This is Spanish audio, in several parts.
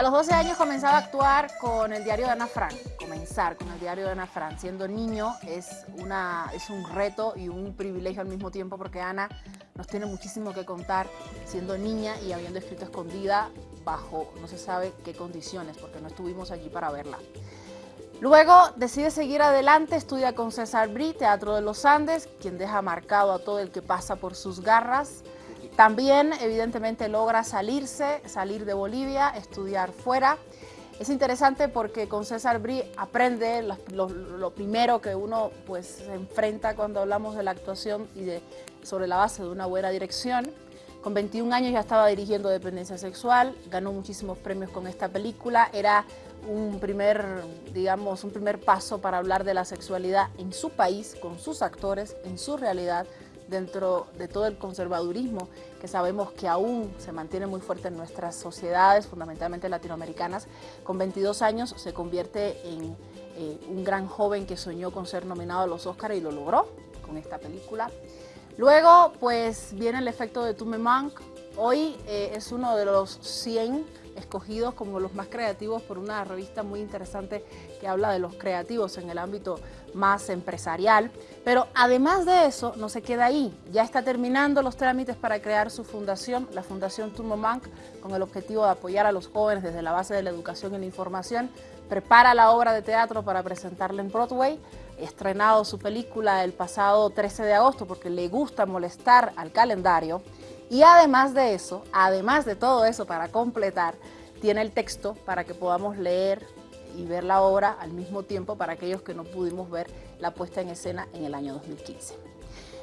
A los 12 años comenzaba a actuar con el diario de Ana Frank, comenzar con el diario de Ana Frank. Siendo niño es, una, es un reto y un privilegio al mismo tiempo porque Ana nos tiene muchísimo que contar siendo niña y habiendo escrito escondida bajo no se sabe qué condiciones porque no estuvimos allí para verla. Luego decide seguir adelante, estudia con César Brie, Teatro de los Andes, quien deja marcado a todo el que pasa por sus garras. También, evidentemente, logra salirse, salir de Bolivia, estudiar fuera. Es interesante porque con César Brie aprende lo, primero que uno pues, se enfrenta cuando hablamos de la actuación y de, sobre la base de una buena dirección. Con 21 años ya estaba dirigiendo Dependencia Sexual, ganó muchísimos premios con esta película, era un primer, digamos, un primer paso para hablar de la sexualidad en su país, con sus actores, en su realidad, dentro de todo el conservadurismo que sabemos que aún se mantiene muy fuerte en nuestras sociedades, fundamentalmente latinoamericanas. Con 22 años se convierte en eh, un gran joven que soñó con ser nominado a los Oscars y lo logró con esta película. Luego, pues, viene el efecto de Tume. Hoy eh, es uno de los 100 escogidos como los más creativos por una revista muy interesante que habla de los creativos en el ámbito más empresarial. Pero además de eso, no se queda ahí. Ya está terminando los trámites para crear su fundación, la Fundación Turmo Mank, con el objetivo de apoyar a los jóvenes desde la base de la educación y la información. Prepara la obra de teatro para presentarla en Broadway estrenado su película el pasado 13 de agosto porque le gusta molestar al calendario y además de eso, además de todo eso para completar, tiene el texto para que podamos leer y ver la obra al mismo tiempo para aquellos que no pudimos ver la puesta en escena en el año 2015.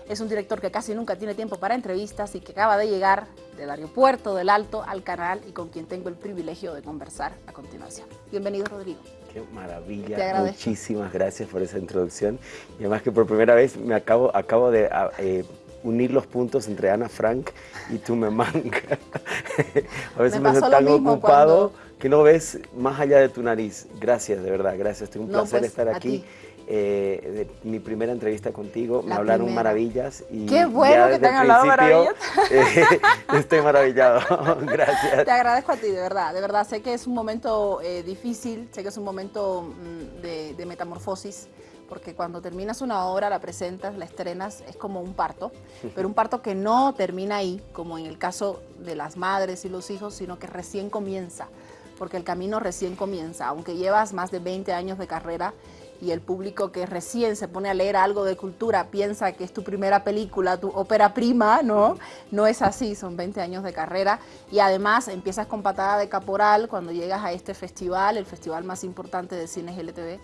Es un director que casi nunca tiene tiempo para entrevistas y que acaba de llegar del aeropuerto del Alto al canal y con quien tengo el privilegio de conversar a continuación. Bienvenido, Rodrigo. Qué maravilla, muchísimas gracias por esa introducción. Y además que por primera vez me acabo, acabo de ah, eh, unir los puntos entre Ana Frank y tú me manca. a veces me, siento tan ocupado que no ves más allá de tu nariz. Gracias, de verdad, gracias. Es un placer pues, estar aquí. Eh, mi primera entrevista contigo, me hablaron maravillas. Y Qué bueno que te han hablado maravillas. Eh, estoy maravillado, gracias. Te agradezco a ti, de verdad, de verdad. Sé que es un momento eh, difícil, sé que es un momento mm, de, de metamorfosis, porque cuando terminas una obra, la presentas, la estrenas, es como un parto, pero un parto que no termina ahí, como en el caso de las madres y los hijos, sino que recién comienza, porque el camino recién comienza, aunque llevas más de 20 años de carrera y el público que recién se pone a leer algo de cultura piensa que es tu primera película, tu ópera prima, ¿no? No es así, son 20 años de carrera y además empiezas con patada de caporal cuando llegas a este festival, el festival más importante de cine LTV,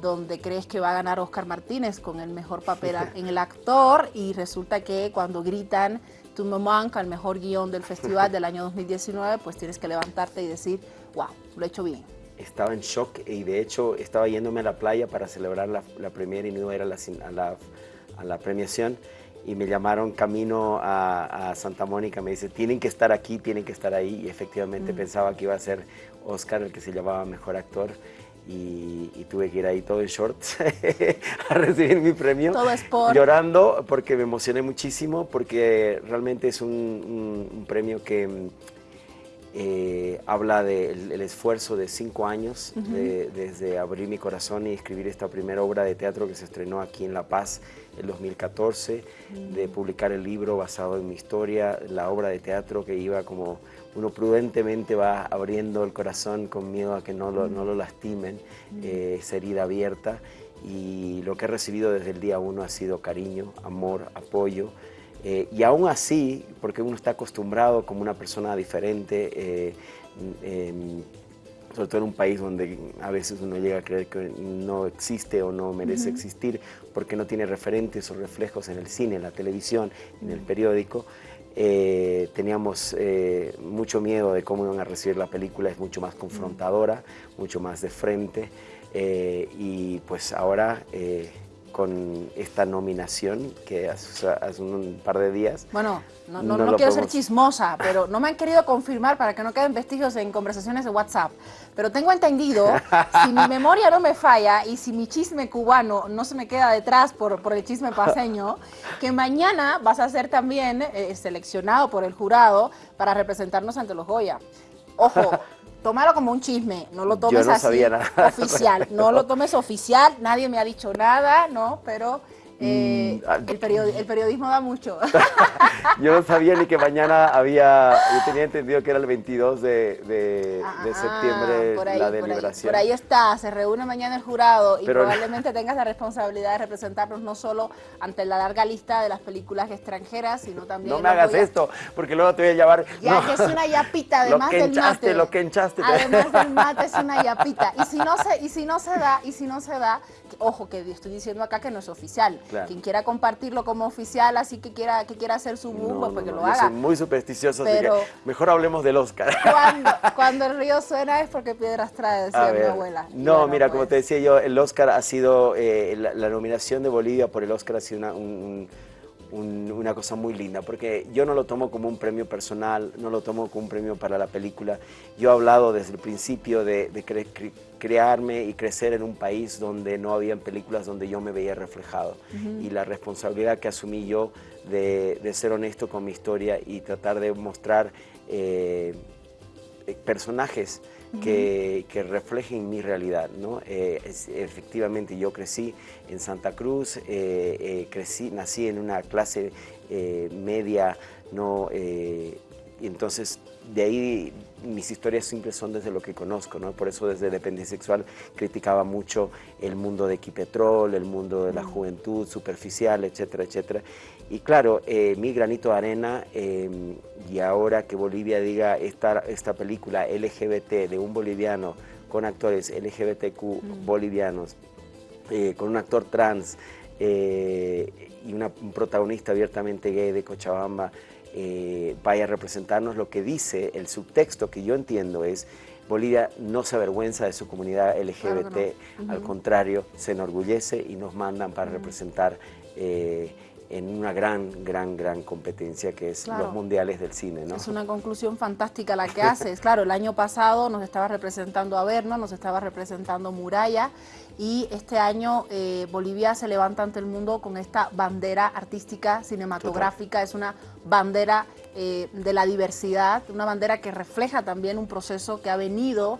donde crees que va a ganar Oscar Martínez con el mejor papel en el actor y resulta que cuando gritan tu mamá el mejor guion del festival del año 2019, pues tienes que levantarte y decir, wow, lo he hecho bien. Estaba en shock y de hecho estaba yéndome a la playa para celebrar la, la premiere y no era la, a, la, a la premiación y me llamaron camino a, Santa Mónica, me dice, tienen que estar aquí, tienen que estar ahí, y efectivamente mm. pensaba que iba a ser Oscar el que se llamaba Mejor Actor, y, tuve que ir ahí todo en shorts a recibir mi premio. Todo es por... Llorando porque me emocioné muchísimo, porque realmente es un, premio que eh, habla del esfuerzo de cinco años desde abrir mi corazón y escribir esta primera obra de teatro que se estrenó aquí en La Paz en 2014, de mm. publicar el libro basado en mi historia, la obra de teatro que iba como uno prudentemente va abriendo el corazón con miedo a que no lo, no lo lastimen, eh, esa herida abierta. Y lo que he recibido desde el día uno ha sido cariño, amor, apoyo. Eh, y aún así, porque uno está acostumbrado como una persona diferente, eh, sobre todo en un país donde a veces uno llega a creer que no existe o no merece existir porque no tiene referentes o reflejos en el cine, en la televisión, en el periódico, eh, teníamos eh, mucho miedo de cómo iban a recibir la película, es mucho más confrontadora, mucho más de frente eh, y pues ahora con esta nominación que hace, un par de días. Bueno, no, no, quiero ser chismosa, pero no me han querido confirmar para que no queden vestigios en conversaciones de WhatsApp. Pero tengo entendido, si mi memoria no me falla y si mi chisme cubano no se me queda detrás por, por el chisme paseño, que mañana vas a ser también eh, seleccionado por el jurado para representarnos ante los Goya. Ojo, tómalo como un chisme, no lo tomes no así sabía nada oficial, no lo tomes oficial, nadie me ha dicho nada, ¿no? Pero eh, ah, el, periodismo da mucho. yo no sabía ni que mañana había, yo tenía entendido que era el 22 de, ah, septiembre la deliberación. Por ahí, está, se reúne mañana el jurado y probablemente tengas la responsabilidad de representarnos no solo ante la larga lista de las películas extranjeras, sino también... No me hagas esto, porque luego te voy a llevar... Ya que es una yapita, además del mate. Lo que enchaste. Además del mate es una yapita. Y si no se, y si no se da, y si no se da, ojo, que estoy diciendo acá que no es oficial. Quien quiera compartirlo como oficial, así que quiera, que quiera hacer su boom, pues, que lo haga. Soy muy supersticioso, Pero así que mejor hablemos del Oscar. Cuando, el río suena es porque piedras trae, decía mi abuela. No, mira, como te decía yo, el Oscar ha sido, eh, la, nominación de Bolivia por el Oscar ha sido una, un una cosa muy linda, porque yo no lo tomo como un premio personal, no lo tomo como un premio para la película. Yo he hablado desde el principio de, crearme y crecer en un país donde no habían películas donde yo me veía reflejado. Y la responsabilidad que asumí yo de, ser honesto con mi historia y tratar de mostrar eh, personajes que, reflejen mi realidad. ¿no? Eh, efectivamente, yo crecí en Santa Cruz, eh, eh, crecí, nací en una clase media, ¿no? y entonces de ahí mis historias siempre son desde lo que conozco, ¿no? Por eso desde Dependencia Sexual criticaba mucho el mundo de Equipetrol, el mundo de la juventud superficial, etcétera, etcétera. Y claro, eh, mi granito de arena, em, y ahora que Bolivia diga esta, esta película LGBT de un boliviano con actores LGBTQ mm. bolivianos, eh, con un actor trans eh, y una, un protagonista abiertamente gay de Cochabamba, vaya a representarnos lo que dice el subtexto que yo entiendo es Bolivia no se avergüenza de su comunidad LGBT, al contrario, se enorgullece y nos mandan para representar en una gran, gran, gran competencia que es los mundiales del cine. ¿no? Es una conclusión fantástica la que haces. claro, el año pasado nos estaba representando Averno, nos estaba representando Muralla y este año eh, Bolivia se levanta ante el mundo con esta bandera artística, cinematográfica, es una bandera eh, de la diversidad, una bandera que refleja también un proceso que ha venido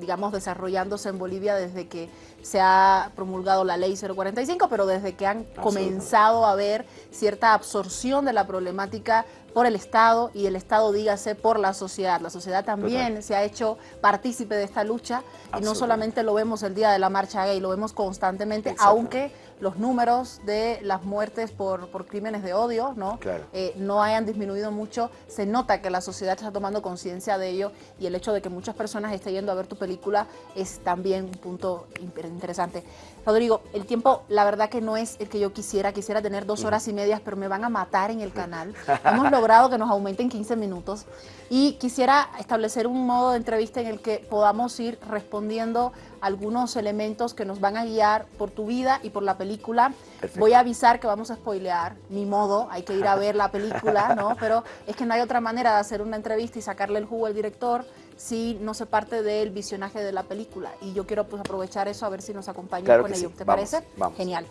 digamos, desarrollándose en Bolivia desde que se ha promulgado la ley 045, pero desde que han comenzado a haber cierta absorción de la problemática por el Estado y el Estado, dígase, por la sociedad. La sociedad también se ha hecho partícipe de esta lucha y no solamente lo vemos el día de la marcha gay, lo vemos constantemente, aunque los números de las muertes por, crímenes de odio ¿no? Eh, no hayan disminuido mucho, se nota que la sociedad está tomando conciencia de ello y el hecho de que muchas personas estén yendo a ver tu película es también un punto interesante. Rodrigo, el tiempo la verdad que no es el que yo quisiera, quisiera tener dos horas y medias, pero me van a matar en el canal. Hemos logrado que nos aumenten 15 minutos y quisiera establecer un modo de entrevista en el que podamos ir respondiendo algunos elementos que nos van a guiar por tu vida y por la película. Voy a avisar que vamos a spoilear, ni modo, hay que ir a ver la película, ¿no? Pero es que no hay otra manera de hacer una entrevista y sacarle el jugo al director si no se parte del visionaje de la película. Y yo quiero pues, aprovechar eso a ver si nos acompaña con ello. ¿Te parece? Genial.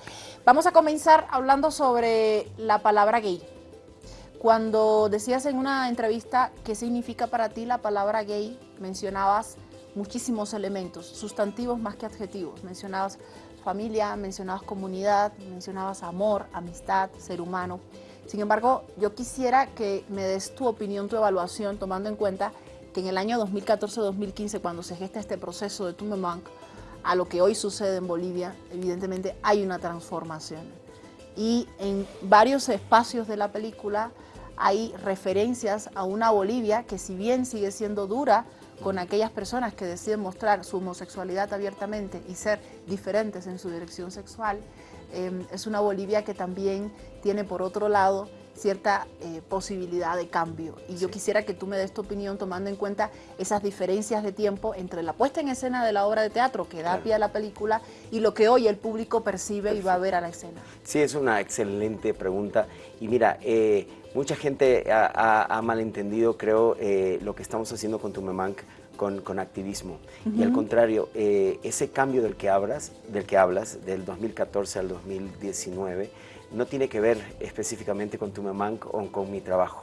Vamos a comenzar hablando sobre la palabra gay. Cuando decías en una entrevista qué significa para ti la palabra gay, mencionabas muchísimos elementos, sustantivos más que adjetivos. Mencionabas familia, mencionabas comunidad, mencionabas amor, amistad, ser humano. Sin embargo, yo quisiera que me des tu opinión, tu evaluación, tomando en cuenta en el año 2014-2015, cuando se gesta este proceso de Tumemank, a lo que hoy sucede en Bolivia, evidentemente hay una transformación. Y en varios espacios de la película hay referencias a una Bolivia que si bien sigue siendo dura con aquellas personas que deciden mostrar su homosexualidad abiertamente y ser diferentes en su dirección sexual, em, es una Bolivia que también tiene por otro lado cierta eh, posibilidad de cambio. Y yo quisiera que tú me des tu opinión tomando en cuenta esas diferencias de tiempo entre la puesta en escena de la obra de teatro que da pie a la película y lo que hoy el público percibe y va a ver a la escena. Sí, es una excelente pregunta. Y mira, eh, Mucha gente ha, malentendido, creo, eh, lo que estamos haciendo con Tumemank con, con activismo. Y al contrario, eh, ese cambio del que, hablas, del que hablas, del 2014 al 2019, no tiene que ver específicamente con Tumemank o con mi trabajo.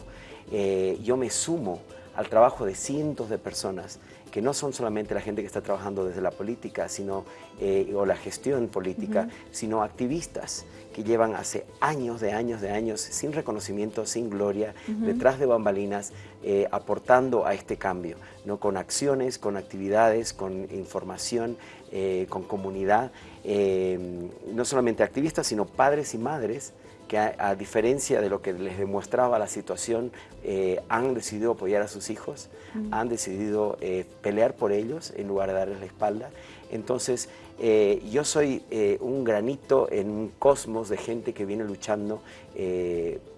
Eh, yo me sumo al trabajo de cientos de personas que no son solamente la gente que está trabajando desde la política sino, eh, o la gestión política, sino activistas que llevan hace años de años de años sin reconocimiento, sin gloria, detrás de bambalinas, eh, aportando a este cambio, ¿no? con acciones, con actividades, con información, eh, con comunidad, no solamente activistas, sino padres y madres que a, diferencia de lo que les demostraba la situación, eh, han decidido apoyar a sus hijos, han decidido eh, pelear por ellos en lugar de darles la espalda. Entonces, eh, yo soy un granito en un cosmos de gente que viene luchando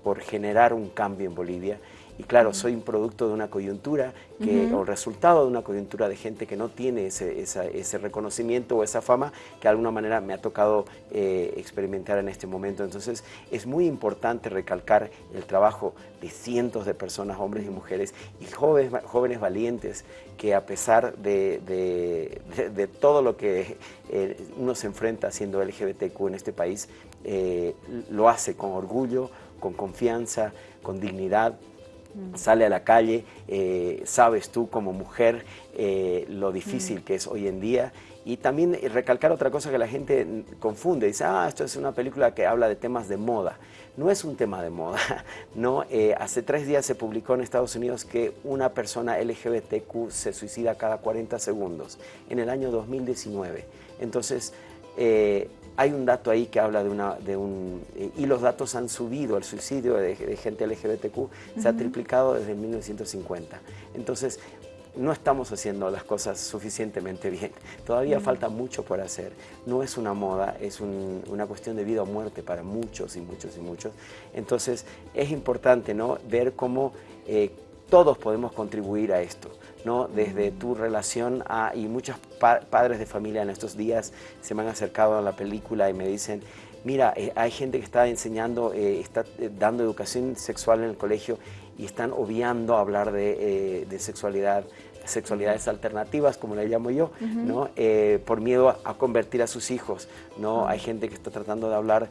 por generar un cambio en Bolivia y claro, soy un producto de una coyuntura, que, o resultado de una coyuntura de gente que no tiene ese, ese reconocimiento o esa fama que de alguna manera me ha tocado eh, experimentar en este momento. Entonces es muy importante recalcar el trabajo de cientos de personas, hombres y mujeres, y jóvenes, jóvenes valientes que a pesar de, de, todo lo que eh, uno se enfrenta siendo LGBTQ en este país, eh, lo hace con orgullo, con confianza, con dignidad, sale a la calle, eh, sabes tú como mujer eh, lo difícil que es hoy en día y también recalcar otra cosa que la gente confunde, dice, ah, esto es una película que habla de temas de moda. No es un tema de moda, ¿no? Eh, hace tres días se publicó en Estados Unidos que una persona LGBTQ se suicida cada 40 segundos, en el año 2019. Entonces, hay un dato ahí que habla de, una, de un... Eh, y los datos han subido, el suicidio de, gente LGBTQ se ha triplicado desde 1950. Entonces, no estamos haciendo las cosas suficientemente bien. Todavía falta mucho por hacer. No es una moda, es una cuestión de vida o muerte para muchos y muchos y muchos. Entonces, es importante ¿no? ver cómo eh, todos podemos contribuir a esto. ¿No? desde tu relación a, y muchos padres de familia en estos días se me han acercado a la película y me dicen, mira, eh, hay gente que está enseñando, eh, está eh, dando educación sexual en el colegio y están obviando hablar de, sexualidad, sexualidades alternativas, como le llamo yo, ¿no? por miedo a, convertir a sus hijos. ¿no? Hay gente que está tratando de hablar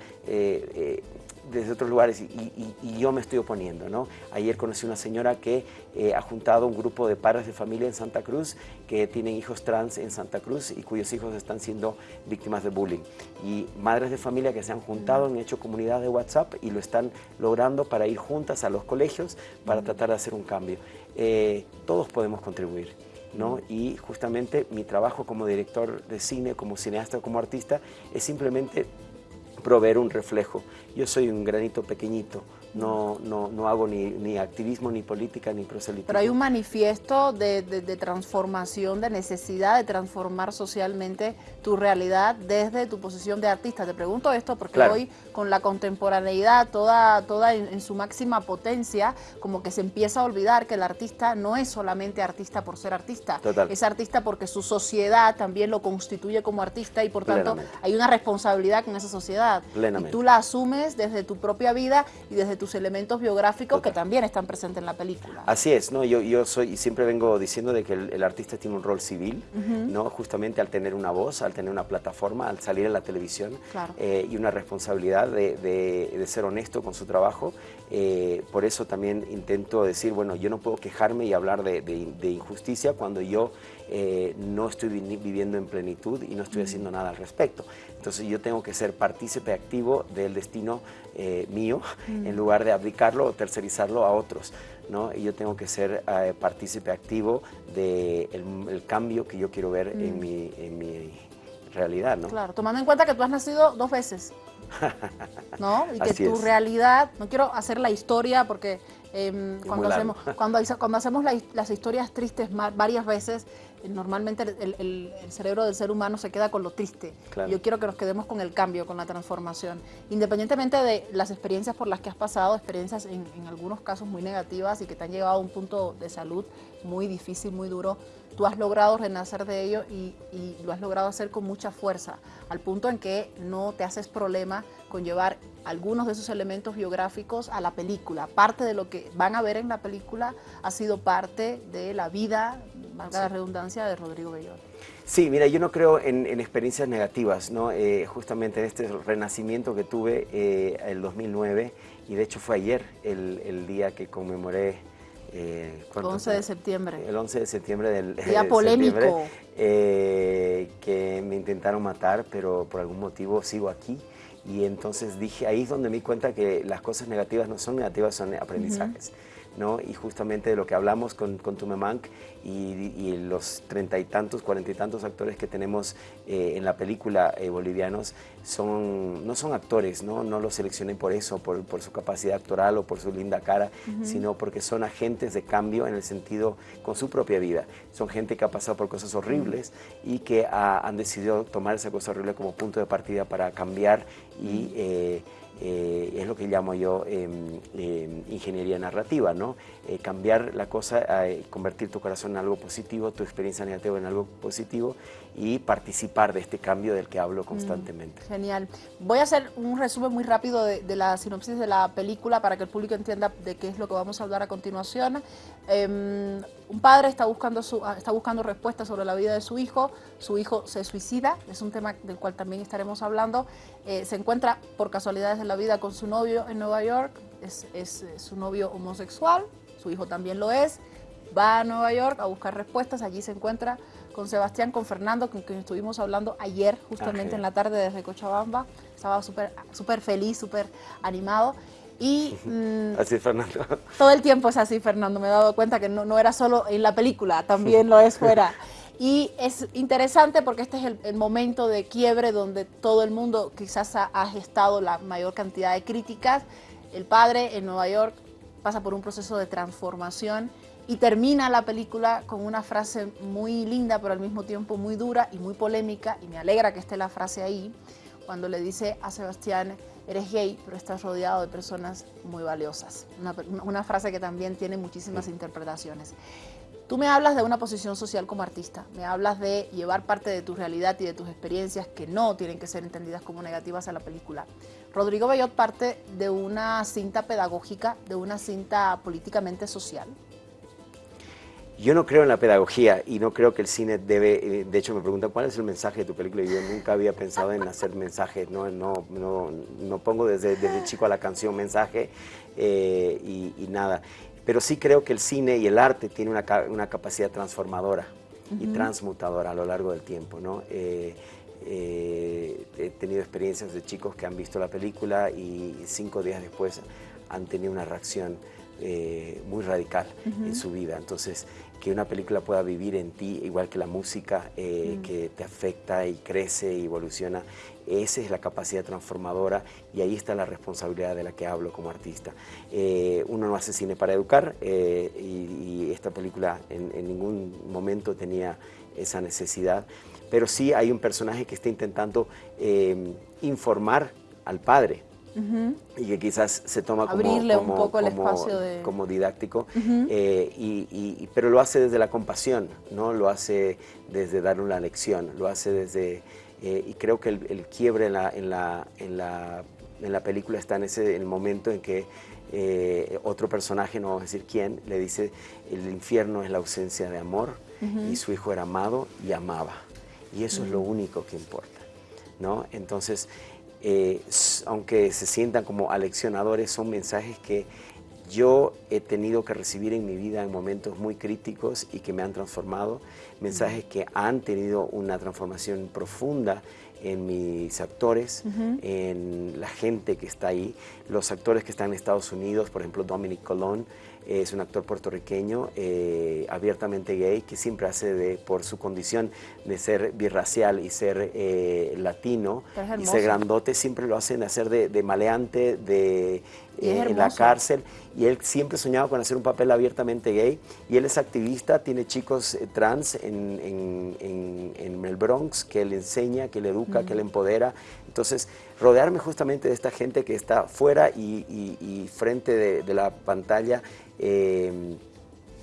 desde otros lugares y, yo me estoy oponiendo. ¿no? Ayer conocí una señora que eh, ha juntado un grupo de padres de familia en Santa Cruz que tienen hijos trans en Santa Cruz y cuyos hijos están siendo víctimas de bullying. Y madres de familia que se han juntado, han hecho comunidad de WhatsApp y lo están logrando para ir juntas a los colegios para tratar de hacer un cambio. Eh, todos podemos contribuir. ¿no? Y justamente mi trabajo como director de cine, como cineasta, como artista, es simplemente proveer un reflejo. Yo soy un granito pequeñito, no, no, no hago ni, ni, activismo, ni política, ni proselitismo. Pero hay un manifiesto de, de, transformación, de necesidad de transformar socialmente tu realidad desde tu posición de artista. Te pregunto esto porque hoy con la contemporaneidad toda, toda en, su máxima potencia, como que se empieza a olvidar que el artista no es solamente artista por ser artista, es artista porque su sociedad también lo constituye como artista y por tanto hay una responsabilidad con esa sociedad. Y tú la asumes desde tu propia vida y desde tu elementos biográficos que también están presentes en la película. Así es, ¿no? yo, yo soy siempre vengo diciendo de que el, artista tiene un rol civil, ¿no? justamente al tener una voz, al tener una plataforma, al salir en la televisión eh, y una responsabilidad de, de, ser honesto con su trabajo. Eh, por eso también intento decir, bueno, yo no puedo quejarme y hablar de, de injusticia cuando yo eh, no estoy viviendo en plenitud y no estoy haciendo nada al respecto. Entonces yo tengo que ser partícipe activo del destino eh, mío en lugar de abdicarlo o tercerizarlo a otros. ¿no? Y yo tengo que ser eh, partícipe activo del de el cambio que yo quiero ver en, mi, en mi realidad. ¿no? Claro, tomando en cuenta que tú has nacido dos veces. ¿No? Y que tu realidad, no quiero hacer la historia porque em, cuando, hacemos, cuando, cuando, hacemos las historias tristes varias veces, normalmente el, cerebro del ser humano se queda con lo triste. Yo quiero que nos quedemos con el cambio, con la transformación. Independientemente de las experiencias por las que has pasado, experiencias en, algunos casos muy negativas y que te han llevado a un punto de salud muy difícil, muy duro, tú has logrado renacer de ello y, y lo has logrado hacer con mucha fuerza, al punto en que no te haces problema con llevar algunos de esos elementos biográficos a la película. Parte de lo que van a ver en la película ha sido parte de la vida, valga la redundancia, de Rodrigo Bellot. Sí, mira, yo no creo en, experiencias negativas, ¿no? Eh, justamente en este renacimiento que tuve eh, el 2009, y de hecho fue ayer el, día que conmemoré Eh, 11 de septiembre. El 11 de septiembre del Día polémico. Eh, que me intentaron matar, pero por algún motivo sigo aquí. Y entonces dije, ahí es donde me di cuenta que las cosas negativas no son negativas, son aprendizajes. ¿No? Y justamente de lo que hablamos con, con Tumemank y, los treinta y tantos, cuarenta y tantos actores que tenemos eh, en la película eh, bolivianos, son, no son actores, ¿no? No los seleccioné por eso, por, por su capacidad actoral o por su linda cara, sino porque son agentes de cambio en el sentido con su propia vida. Son gente que ha pasado por cosas horribles y que han decidido tomar esa cosa horrible como punto de partida para cambiar y... Eh, eh, es lo que llamo yo em, em, ingeniería narrativa, ¿no? Eh, cambiar la cosa, convertir tu corazón en algo positivo, tu experiencia negativa en algo positivo y participar de este cambio del que hablo mm, constantemente. genial. Voy a hacer un resumen muy rápido de, la sinopsis de la película para que el público entienda de qué es lo que vamos a hablar a continuación. Em, un padre está buscando, su, ah, está buscando respuestas sobre la vida de su hijo, su hijo se suicida, es un tema del cual también estaremos hablando, eh, se encuentra por casualidades de la vida con su novio en Nueva York, es, es eh, su novio homosexual, su hijo también lo es, va a Nueva York a buscar respuestas, allí se encuentra con Sebastián, con Fernando, con quien estuvimos hablando ayer, justamente en la tarde desde Cochabamba. Estaba súper super feliz, súper animado. Y, mm, así Fernando. Todo el tiempo es así, Fernando. Me he dado cuenta que no, no era solo en la película, también lo es fuera. Y es interesante porque este es el, momento de quiebre donde todo el mundo quizás ha, ha, gestado la mayor cantidad de críticas. El padre en Nueva York pasa por un proceso de transformación y termina la película con una frase muy linda, pero al mismo tiempo muy dura y muy polémica, y me alegra que esté la frase ahí, cuando le dice a Sebastián, eres gay, pero estás rodeado de personas muy valiosas. Una, frase que también tiene muchísimas interpretaciones. Tú me hablas de una posición social como artista, me hablas de llevar parte de tu realidad y de tus experiencias que no tienen que ser entendidas como negativas a la película. Rodrigo Bellot parte de una cinta pedagógica, de una cinta políticamente social, yo no creo en la pedagogía y no creo que el cine debe, eh, de hecho me preguntan cuál es el mensaje de tu película y yo nunca había pensado en hacer mensajes, no, no, no, no pongo desde, desde, chico a la canción mensaje eh, y, nada, pero sí creo que el cine y el arte tienen una, una capacidad transformadora y transmutadora a lo largo del tiempo, ¿no? Eh, he tenido experiencias de chicos que han visto la película y cinco días después han tenido una reacción muy radical en su vida. Entonces, que una película pueda vivir en ti, igual que la música, eh, mm. que te afecta y crece y evoluciona. Esa es la capacidad transformadora y ahí está la responsabilidad de la que hablo como artista. Eh, uno no hace cine para educar eh, y, esta película en, en, ningún momento tenía esa necesidad, pero sí hay un personaje que está intentando informar al padre, y que quizás se toma como, como, didáctico, eh, y, pero lo hace desde la compasión, ¿no? lo hace desde dar una lección, lo hace desde... Eh, y creo que el, quiebre en la, en, la, en, la, en la película está en ese el momento en que eh, otro personaje, no vamos a decir quién, le dice el infierno es la ausencia de amor y su hijo era amado y amaba. Y eso es lo único que importa. ¿no? Entonces, eh, aunque se sientan como aleccionadores, son mensajes que yo he tenido que recibir en mi vida en momentos muy críticos y que me han transformado, mensajes que han tenido una transformación profunda en mis actores, en la gente que está ahí, los actores que están en Estados Unidos, por ejemplo Dominic Colón, es un actor puertorriqueño eh, abiertamente gay que siempre hace de, por su condición de ser birracial y ser eh, latino y ser grandote, siempre lo hacen hacer de, maleante de, eh, en la cárcel y él siempre soñaba con hacer un papel abiertamente gay y él es activista, tiene chicos trans en, el Bronx que le enseña, que le educa, que le empodera. Entonces, rodearme justamente de esta gente que está fuera y, frente de la pantalla Em,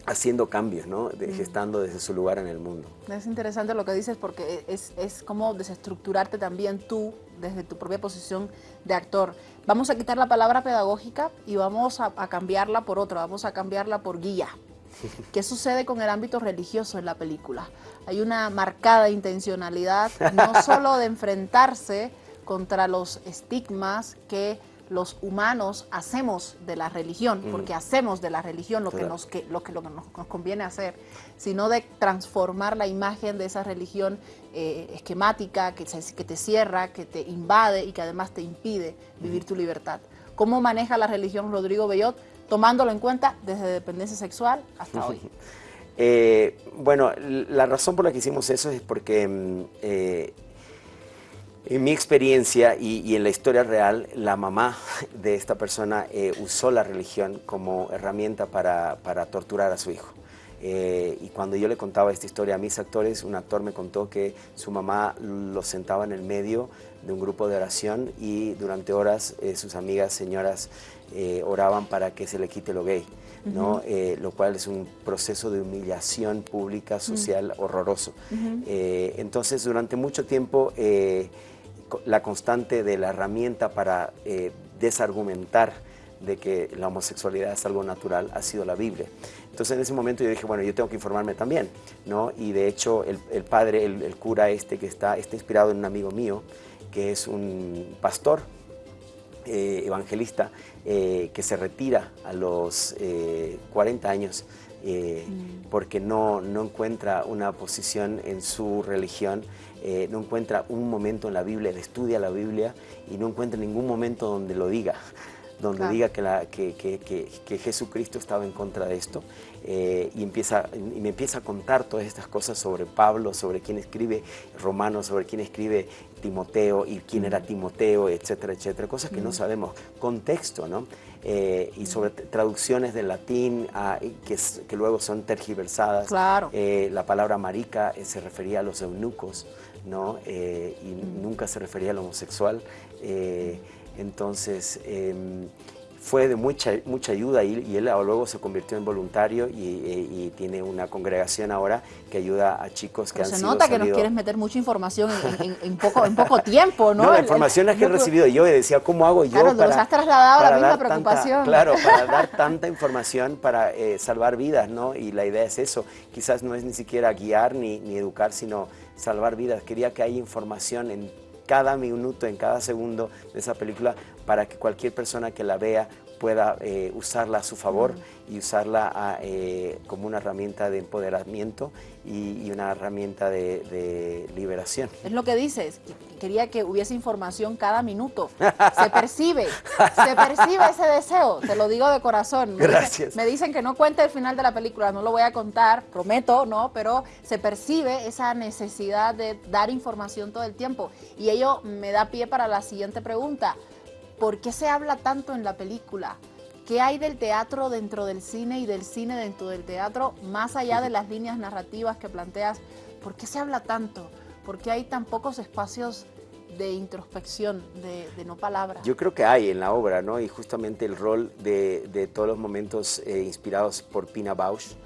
haciendo cambios, ¿no? Mm. gestando desde su lugar en el mundo. Es interesante lo que dices porque es, es como desestructurarte también tú desde tu propia posición de actor. Vamos a quitar la palabra pedagógica y vamos a, cambiarla por otra, vamos a cambiarla por guía. ¿Qué sucede con el ámbito religioso en la película? Hay una marcada intencionalidad, no solo de enfrentarse contra los estigmas que los humanos hacemos de la religión, porque hacemos de la religión lo que, nos, que, lo que, lo que nos, conviene hacer, sino de transformar la imagen de esa religión eh, esquemática que, que te cierra, que te invade y que además te impide vivir tu libertad. ¿Cómo maneja la religión Rodrigo Bellot? Tomándolo en cuenta desde dependencia sexual hasta hoy. Eh, bueno, la razón por la que hicimos eso es porque mm, eh, en mi experiencia y, en la historia real, la mamá de esta persona eh, usó la religión como herramienta para, torturar a su hijo. y cuando yo le contaba esta historia a mis actores, un actor me contó que su mamá lo sentaba en el medio de un grupo de oración y durante horas sus amigas señoras oraban para que se le quite lo gay. ¿no? Eh, lo cual es un proceso de humillación pública, social, horroroso. Eh, entonces, durante mucho tiempo, eh, la constante de la herramienta para desargumentar de que la homosexualidad es algo natural ha sido la Biblia. Entonces en ese momento yo dije, bueno, yo tengo que informarme también, ¿no? Y de hecho el, padre, el, cura este que está, está inspirado en un amigo mío, que es un pastor evangelista, eh, que se retira a los 40 eh, años eh, mm. porque no, no, encuentra una posición en su religión, no encuentra un momento en la Biblia, él estudia la Biblia y no encuentra ningún momento donde lo diga donde diga que, la, que, que, que, Jesucristo estaba en contra de esto y, empieza, y me empieza a contar todas estas cosas sobre Pablo, sobre quién escribe Romanos, sobre quién escribe Timoteo y quién era Timoteo, etcétera, etcétera, cosas que no sabemos, contexto, ¿no? Eh, y sobre traducciones del latín que, que, luego son tergiversadas. Claro. Eh, la palabra marica eh, se refería a los eunucos, ¿no? y nunca se refería al homosexual. entonces, em, fue de mucha, mucha ayuda y, y él luego se convirtió en voluntario y, tiene una congregación ahora que ayuda a chicos que han se sido Se nota que nos quieres meter mucha información en, poco, en poco tiempo, ¿no? No, la información es que he recibido yo y decía, ¿cómo hago yo claro, para, has trasladado la misma preocupación. claro, para dar tanta información para eh, salvar vidas, ¿no? Y la idea es eso, quizás no es ni siquiera guiar ni, ni educar, sino salvar vidas. Quería que haya información en cada minuto, en cada segundo de esa película para que cualquier persona que la vea pueda eh, usarla a su favor y usarla eh, como una herramienta de empoderamiento y, una herramienta de, liberación. Es lo que dices, quería que hubiese información cada minuto. Se percibe, se percibe ese deseo, te lo digo de corazón. Gracias. me dicen que no cuente el final de la película, no lo voy a contar, prometo, ¿no? Pero se percibe esa necesidad de dar información todo el tiempo. Y ello me da pie para la siguiente pregunta. ¿Por qué se habla tanto en la película? ¿Qué hay del teatro dentro del cine y del cine dentro del teatro, más allá de las líneas narrativas que planteas? ¿Por qué se habla tanto? ¿Por qué hay tan pocos espacios de introspección, de, no palabras? Yo creo que hay en la obra, ¿no? Y justamente el rol de, todos los momentos eh, inspirados por Pina Bausch,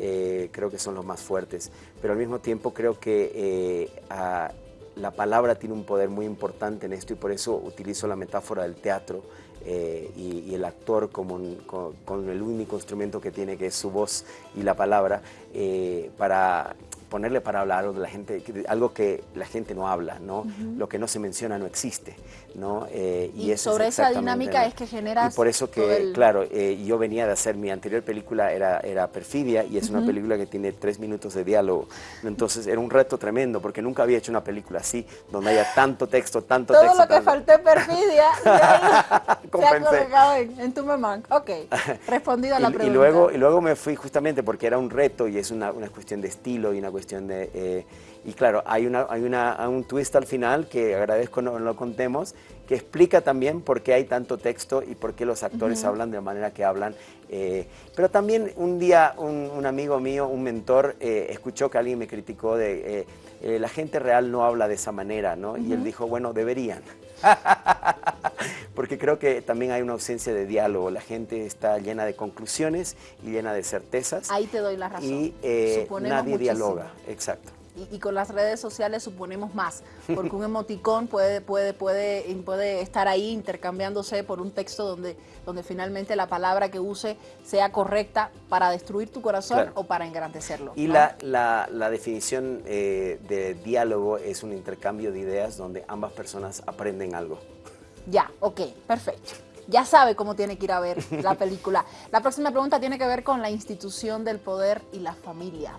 eh, creo que son los más fuertes. Pero al mismo tiempo creo que eh, a, la palabra tiene un poder muy importante en esto y por eso utilizo la metáfora del teatro eh, y, el actor como con, el único instrumento que tiene que es su voz y la palabra eh, para ponerle para hablar algo de la gente, algo que la gente no habla, ¿no? Lo que no se menciona no existe, ¿no? Eh, y, sobre esa dinámica es que generas Y por eso que, claro, eh, yo venía de hacer, mi anterior película era, era Perfidia y es una película que tiene tres minutos de diálogo, entonces era un reto tremendo porque nunca había hecho una película así, donde haya tanto texto, tanto Todo texto. Todo lo que faltó en Perfidia se ha colocado en, tu mamá. Ok, respondido a la pregunta. Y luego, y luego me fui justamente porque era un reto y es una, una cuestión de estilo y una cuestión de... Eh, y claro, hay, una, hay una, un twist al final que agradezco no lo contemos, que explica también por qué hay tanto texto y por qué los actores hablan de la manera que hablan. Eh, pero también un día un, amigo mío, un mentor, eh, escuchó que alguien me criticó de la gente real no habla de esa manera, ¿no? Y él dijo, bueno, deberían. Porque creo que también hay una ausencia de diálogo. La gente está llena de conclusiones y llena de certezas. Ahí te doy la razón. Y eh, nadie dialoga. Exacto y, con las redes sociales suponemos más, porque un emoticón puede, puede, puede, puede estar ahí intercambiándose por un texto donde, donde finalmente la palabra que use sea correcta para destruir tu corazón o para engrandecerlo. Y la, la, la, definición eh, de diálogo es un intercambio de ideas donde ambas personas aprenden algo. Ya, ok, perfecto. ya sabe cómo tiene que ir a ver la película. La próxima pregunta tiene que ver con la institución del poder y la familia.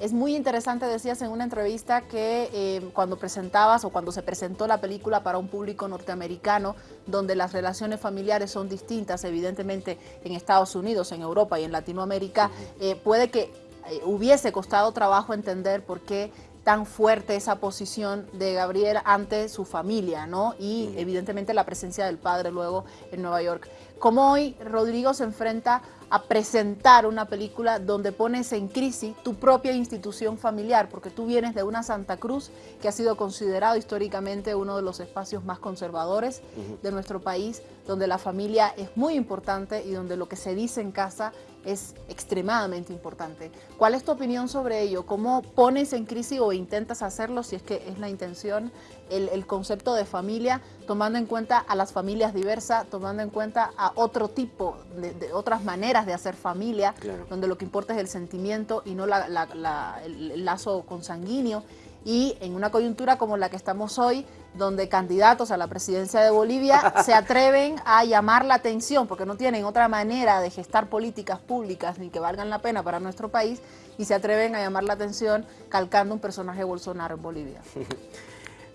Es muy interesante, decías en una entrevista, que eh, cuando presentabas o cuando se presentó la película para un público norteamericano, donde las relaciones familiares son distintas, evidentemente en Estados Unidos, en Europa y en Latinoamérica, eh, puede que eh, hubiese costado trabajo entender por qué tan fuerte esa posición de Gabriel ante su familia, ¿no? Y evidentemente la presencia del padre luego en Nueva York. ¿Cómo hoy Rodrigo se enfrenta a presentar una película donde pones en crisis tu propia institución familiar, porque tú vienes de una Santa Cruz que ha sido considerado históricamente uno de los espacios más conservadores de nuestro país, donde la familia es muy importante y donde lo que se dice en casa es extremadamente importante. ¿Cuál es tu opinión sobre ello? ¿Cómo pones en crisis o intentas hacerlo, si es que es la intención, el, concepto de familia, tomando en cuenta a las familias diversas, tomando en cuenta a otro tipo, de, otras maneras de hacer familia, donde lo que importa es el sentimiento y no el lazo consanguíneo? y en una coyuntura como la que estamos hoy, donde candidatos a la presidencia de Bolivia se atreven a llamar la atención, porque no tienen otra manera de gestar políticas públicas ni que valgan la pena para nuestro país, y se atreven a llamar la atención calcando un personaje Bolsonaro en Bolivia.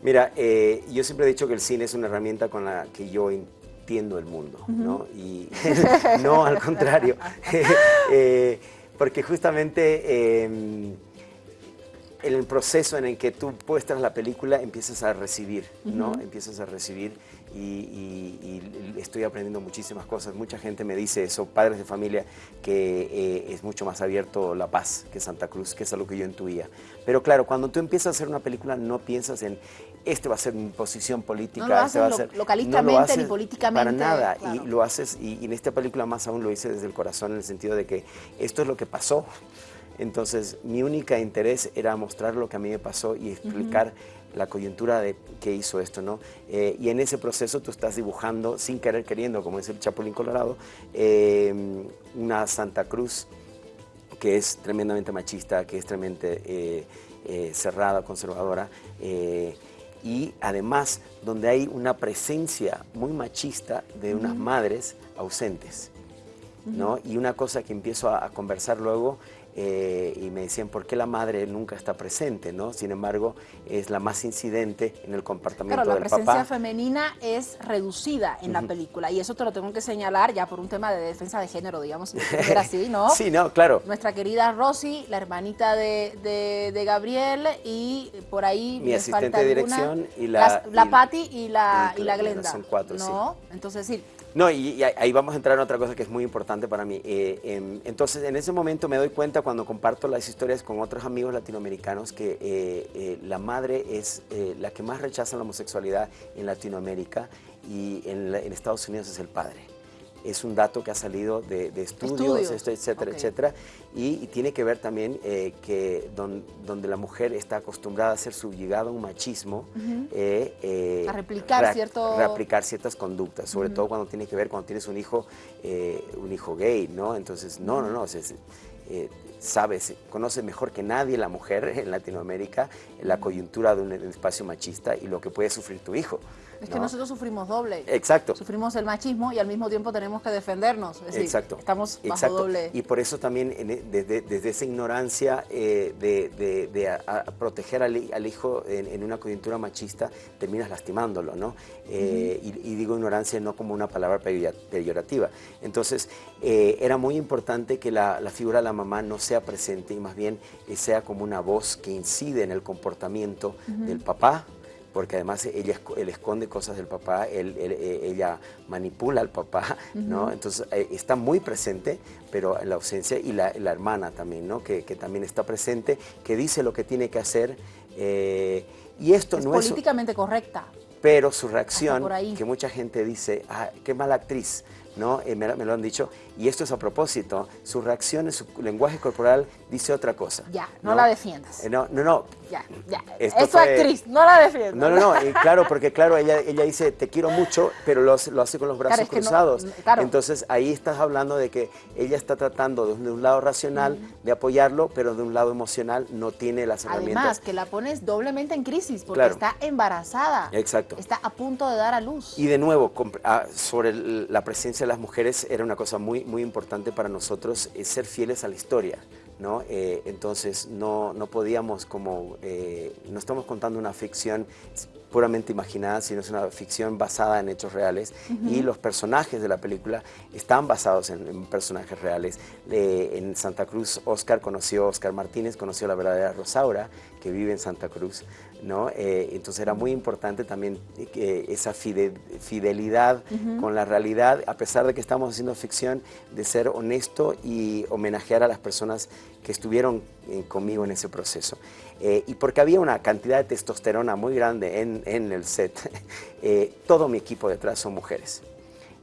Mira, eh, yo siempre he dicho que el cine es una herramienta con la que yo entiendo el mundo, ¿no? Y no al contrario, eh, porque justamente... En el proceso en el que tú muestras la película empiezas a recibir, ¿no? Empiezas a recibir y, estoy aprendiendo muchísimas cosas. Mucha gente me dice eso, padres de familia, que eh, es mucho más abierto La Paz que Santa Cruz, que es algo que yo intuía. Pero claro, cuando tú empiezas a hacer una película no piensas en este va a ser mi posición política, no este va a ser... localistamente ni políticamente. Para nada, y lo haces, y en esta película más aún lo hice desde el corazón en el sentido de que esto es lo que pasó. Entonces, mi única interés era mostrar lo que a mí me pasó y explicar la coyuntura de qué hizo esto, ¿no? Eh, y en ese proceso tú estás dibujando, sin querer queriendo, como dice el Chapulín Colorado, em, una Santa Cruz que es tremendamente machista, que es tremendamente eh, eh, cerrada, conservadora, y además donde hay una presencia muy machista de unas madres ausentes. ¿no? Y una cosa que empiezo a conversar luego eh, y me decían, ¿por qué la madre nunca está presente? ¿no? Sin embargo, es la más incidente en el comportamiento del papá. la presencia femenina es reducida en la película y eso te lo tengo que señalar ya por un tema de defensa de género, digamos, si así, ¿no? sí, no, claro. Nuestra querida Rosy, la hermanita de, de, Gabriel y por ahí Mi asistente de dirección y la... La, Patti y la, y, la Glenda. Son cuatro, ¿no? Entonces, sí, no, y, ahí vamos a entrar en otra cosa que es muy importante para mí. Eh, em, entonces, en ese momento me doy cuenta cuando comparto las historias con otros amigos latinoamericanos que eh, eh, la madre es la que más rechaza la homosexualidad en Latinoamérica y en Estados Unidos es el padre es un dato que ha salido de, estudios, etcétera, etcétera, y, tiene que ver también eh, que donde la mujer está acostumbrada a ser subyugada a un machismo, eh, eh, a replicar, replicar ciertas conductas, sobre todo cuando tiene que ver cuando tienes un hijo, un hijo gay, ¿no? Entonces, no, no, no, es, sabes, conoce mejor que nadie la mujer en Latinoamérica la coyuntura de un espacio machista y lo que puede sufrir tu hijo. Es que nosotros sufrimos doble. Exacto. Sufrimos el machismo y al mismo tiempo tenemos que defendernos. Exacto. Estamos bajo doble. Y por eso también e, desde, esa ignorancia eh, de, proteger al, hijo en, una coyuntura machista, terminas lastimándolo, ¿no? Eh, y, digo ignorancia no como una palabra peyorativa. Entonces, eh, era muy importante que la, figura de la mamá no sea presente y más bien sea como una voz que incide en el comportamiento del papá, porque además ella él esconde cosas del papá, eh, ella manipula al papá, ¿no? Entonces eh, está muy presente, pero en la ausencia, y la, hermana también, ¿no? Que, también está presente, que dice lo que tiene que hacer, eh, y esto no es... políticamente correcta. Pero su reacción, que mucha gente dice, ah, qué mala actriz, ¿no? me, lo han dicho, y esto es a propósito, sus reacciones, su lenguaje corporal dice otra cosa. Ya, no, la defiendas. Eh, no, no, no. Ya, ya. es su actriz, no la defiendas. No, no, no, claro, porque claro, ella, ella dice, te quiero mucho, pero lo, lo hace con los brazos cruzados. Entonces ahí estás hablando de que ella está tratando de un, lado racional de apoyarlo, pero de un lado emocional no tiene las herramientas. Además, que la pones doblemente en crisis, porque está embarazada. Exacto. Está a punto de dar a luz. Y de nuevo, ah, sobre la presencia de las mujeres era una cosa muy, muy importante para nosotros, es ser fieles a la historia. ¿no? Eh, entonces no, no, podíamos como, eh, no estamos contando una ficción puramente imaginada, sino es una ficción basada en hechos reales y los personajes de la película están basados en, personajes reales. en Santa Cruz, Oscar conoció, Oscar Martínez conoció a la verdadera Rosaura, que vive en Santa Cruz, ¿no? Eh, entonces era muy importante también eh, esa fidelidad con la realidad, a pesar de que estamos haciendo ficción, de ser honesto y homenajear a las personas que estuvieron eh, conmigo en ese proceso. y porque había una cantidad de testosterona muy grande en, en el set, todo mi equipo detrás son mujeres.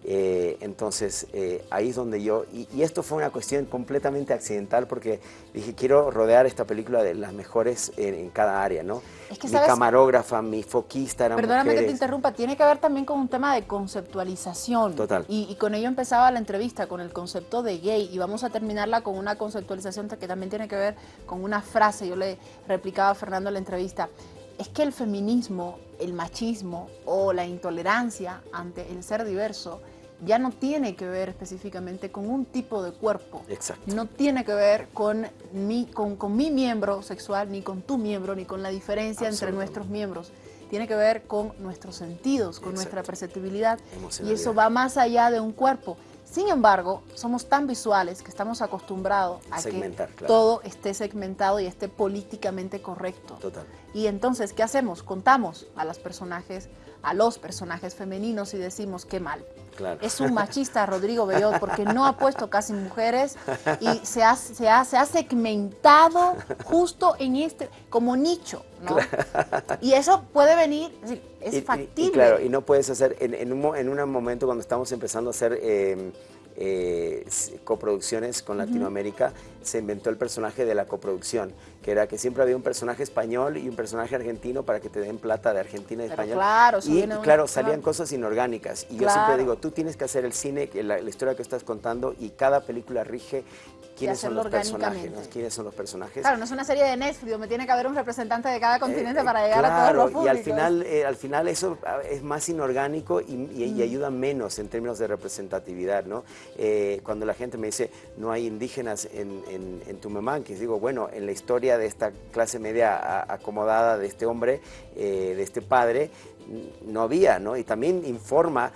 Eh, entonces, eh, ahí es donde yo, y, esto fue una cuestión completamente accidental porque dije, quiero rodear esta película de las mejores en, cada área, ¿no? mi camarógrafa, mi foquista eran Perdóname que te interrumpa, tiene que ver también con un tema de conceptualización. Total. Y, y, con ello empezaba la entrevista, con el concepto de gay, y vamos a terminarla con una conceptualización que también tiene que ver con una frase, yo le replicaba a Fernando en la entrevista, es que el feminismo, el machismo o la intolerancia ante el ser diverso ya no tiene que ver específicamente con un tipo de cuerpo. Exacto. No tiene que ver con mi, con, mi miembro sexual, ni con tu miembro, ni con la diferencia entre nuestros miembros. Tiene que ver con nuestros sentidos, con nuestra perceptibilidad. Y eso va más allá de un cuerpo. Sin embargo, somos tan visuales que estamos acostumbrados a que todo esté segmentado y esté políticamente correcto. Total. Y entonces, ¿qué hacemos? Contamos a los personajes, a los personajes femeninos y decimos, qué mal. Es un machista Rodrigo Bellot porque no ha puesto casi mujeres y se ha, se ha, se ha segmentado justo en este, como nicho, ¿no? Y eso puede venir, es, factible. Y, claro, y no puedes hacer, en, un, en un momento cuando estamos empezando a hacer... Eh, eh, coproducciones con Latinoamérica, se inventó el personaje de la coproducción, que era que siempre había un personaje español y un personaje argentino para que te den plata de Argentina y España. Claro, y claro, salían cosas inorgánicas. Y yo siempre digo, tú tienes que hacer el cine, la, la historia que estás contando, y cada película rige quiénes son los personajes, quiénes son los personajes. Claro, no es una serie de Netflix, me tiene que haber un representante de cada continente eh, para llegar a todos los públicos. Y al final, eh, al final eso ah, es más inorgánico y, ayuda menos en términos de representatividad, ¿no? Eh, cuando la gente me dice, no hay indígenas en, en, en que digo, bueno, en la historia de esta clase media acomodada de este hombre, de este padre, no había, ¿no? Y también informa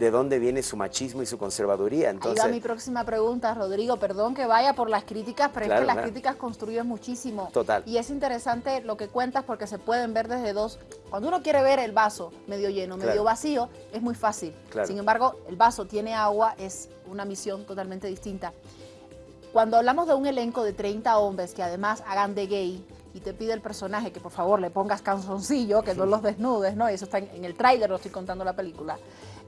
de dónde viene su machismo y su conservaduría. Entonces, Ahí va mi próxima pregunta, Rodrigo. Perdón que vaya por las críticas, pero es que las críticas construyen muchísimo. Total. Y es interesante lo que cuentas porque se pueden ver desde dos... Cuando uno quiere ver el vaso medio lleno, medio vacío, es muy fácil. Sin embargo, el vaso tiene agua, es una misión totalmente distinta. Cuando hablamos de un elenco de 30 hombres que además hagan de gay, y te pide el personaje que por favor le pongas canzoncillo, que no los desnudes, ¿no? Y eso está en, el tráiler, lo estoy contando la película.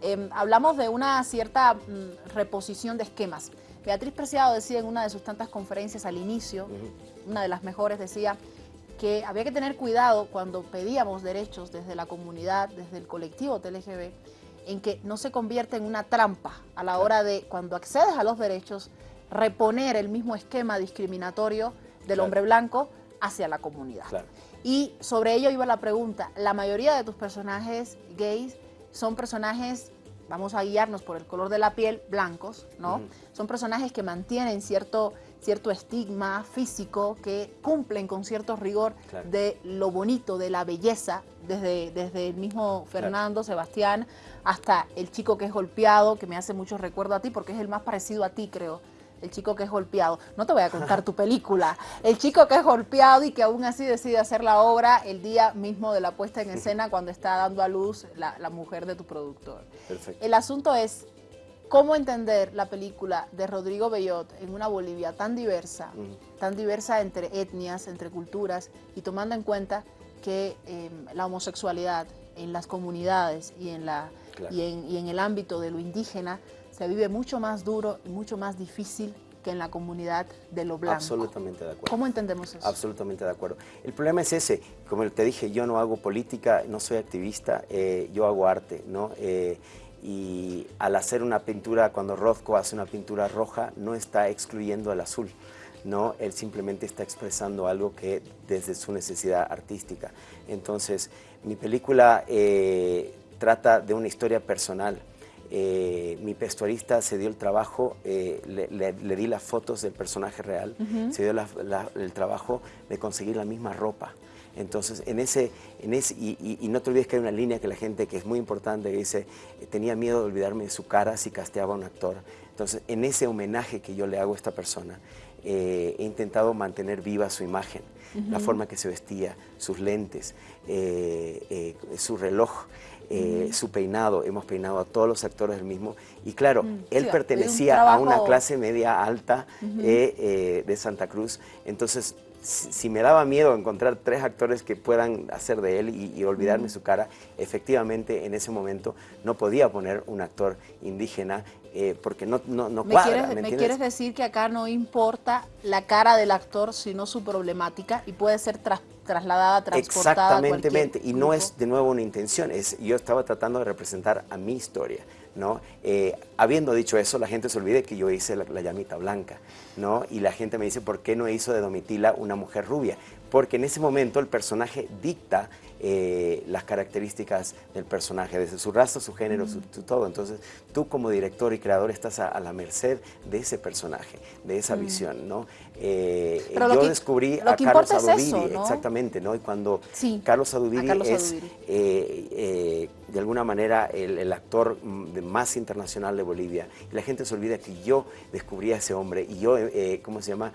Em, hablamos de una cierta mm, reposición de esquemas. Beatriz Preciado decía en una de sus tantas conferencias al inicio, una de las mejores, decía que había que tener cuidado cuando pedíamos derechos desde la comunidad, desde el colectivo TLGB, en que no se convierta en una trampa a la hora de, cuando accedes a los derechos, reponer el mismo esquema discriminatorio del hombre blanco hacia la comunidad. Y sobre ello iba la pregunta, la mayoría de tus personajes gays son personajes, vamos a guiarnos por el color de la piel, blancos, ¿no? Son personajes que mantienen cierto, cierto estigma físico, que cumplen con cierto rigor de lo bonito, de la belleza, desde, desde el mismo Fernando, Sebastián, hasta el chico que es golpeado, que me hace mucho recuerdo a ti, porque es el más parecido a ti, creo, el chico que es golpeado. No te voy a contar tu película. El chico que es golpeado y que aún así decide hacer la obra el día mismo de la puesta en escena cuando está dando a luz la, mujer de tu productor. Perfecto. El asunto es cómo entender la película de Rodrigo Bellot en una Bolivia tan diversa, tan diversa entre etnias, entre culturas, y tomando en cuenta que em, la homosexualidad en las comunidades y en, la, y en el ámbito de lo indígena se vive mucho más duro y mucho más difícil que en la comunidad de lo blanco. Absolutamente de acuerdo. ¿Cómo entendemos eso? Absolutamente de acuerdo. El problema es ese, como te dije, yo no hago política, no soy activista, eh, yo hago arte, ¿no? Eh, y al hacer una pintura, cuando Rothko hace una pintura roja, no está excluyendo el azul, ¿no? Él simplemente está expresando algo que desde su necesidad artística. Entonces, mi película eh, trata de una historia personal, eh, mi vestuarista se dio el trabajo, eh, le, di las fotos del personaje real, se dio el trabajo de conseguir la misma ropa. Entonces, en ese, en ese y, no te olvides que hay una línea que la gente, que es muy importante, que dice, tenía miedo de olvidarme de su cara si casteaba a un actor. Entonces, en ese homenaje que yo le hago a esta persona, eh, he intentado mantener viva su imagen, la forma que se vestía, sus lentes, su reloj. Eh, su peinado, hemos peinado a todos los actores del mismo. Y claro, mm, él pertenecía a una clase media alta eh, eh, de Santa Cruz, entonces si, me daba miedo encontrar tres actores que puedan hacer de él y, olvidarme su cara, efectivamente en ese momento no podía poner un actor indígena porque no, no, no ¿Me Quieres, ¿me, quieres decir que acá no importa la cara del actor, sino su problemática y puede ser tras trasladada, transportada. Exactamente, y no es de nuevo una intención, es, yo estaba tratando de representar a mi historia. ¿no? Eh, habiendo dicho eso, la gente se olvide que yo hice la, llamita blanca, ¿no? Y la gente me dice, ¿por qué no hizo de Domitila una mujer rubia? Porque en ese momento el personaje dicta eh, las características del personaje, desde su raza, su género, su, todo. Entonces, tú como director y creador estás a, la merced de ese personaje, de esa visión, ¿no? Eh, yo descubrí a Carlos Adubiri, exactamente, ¿no? Y cuando Carlos Adubiri es, eh, de alguna manera, el, actor más internacional de Bolivia, y la gente se olvida que yo descubrí a ese hombre y yo, ¿cómo se llama?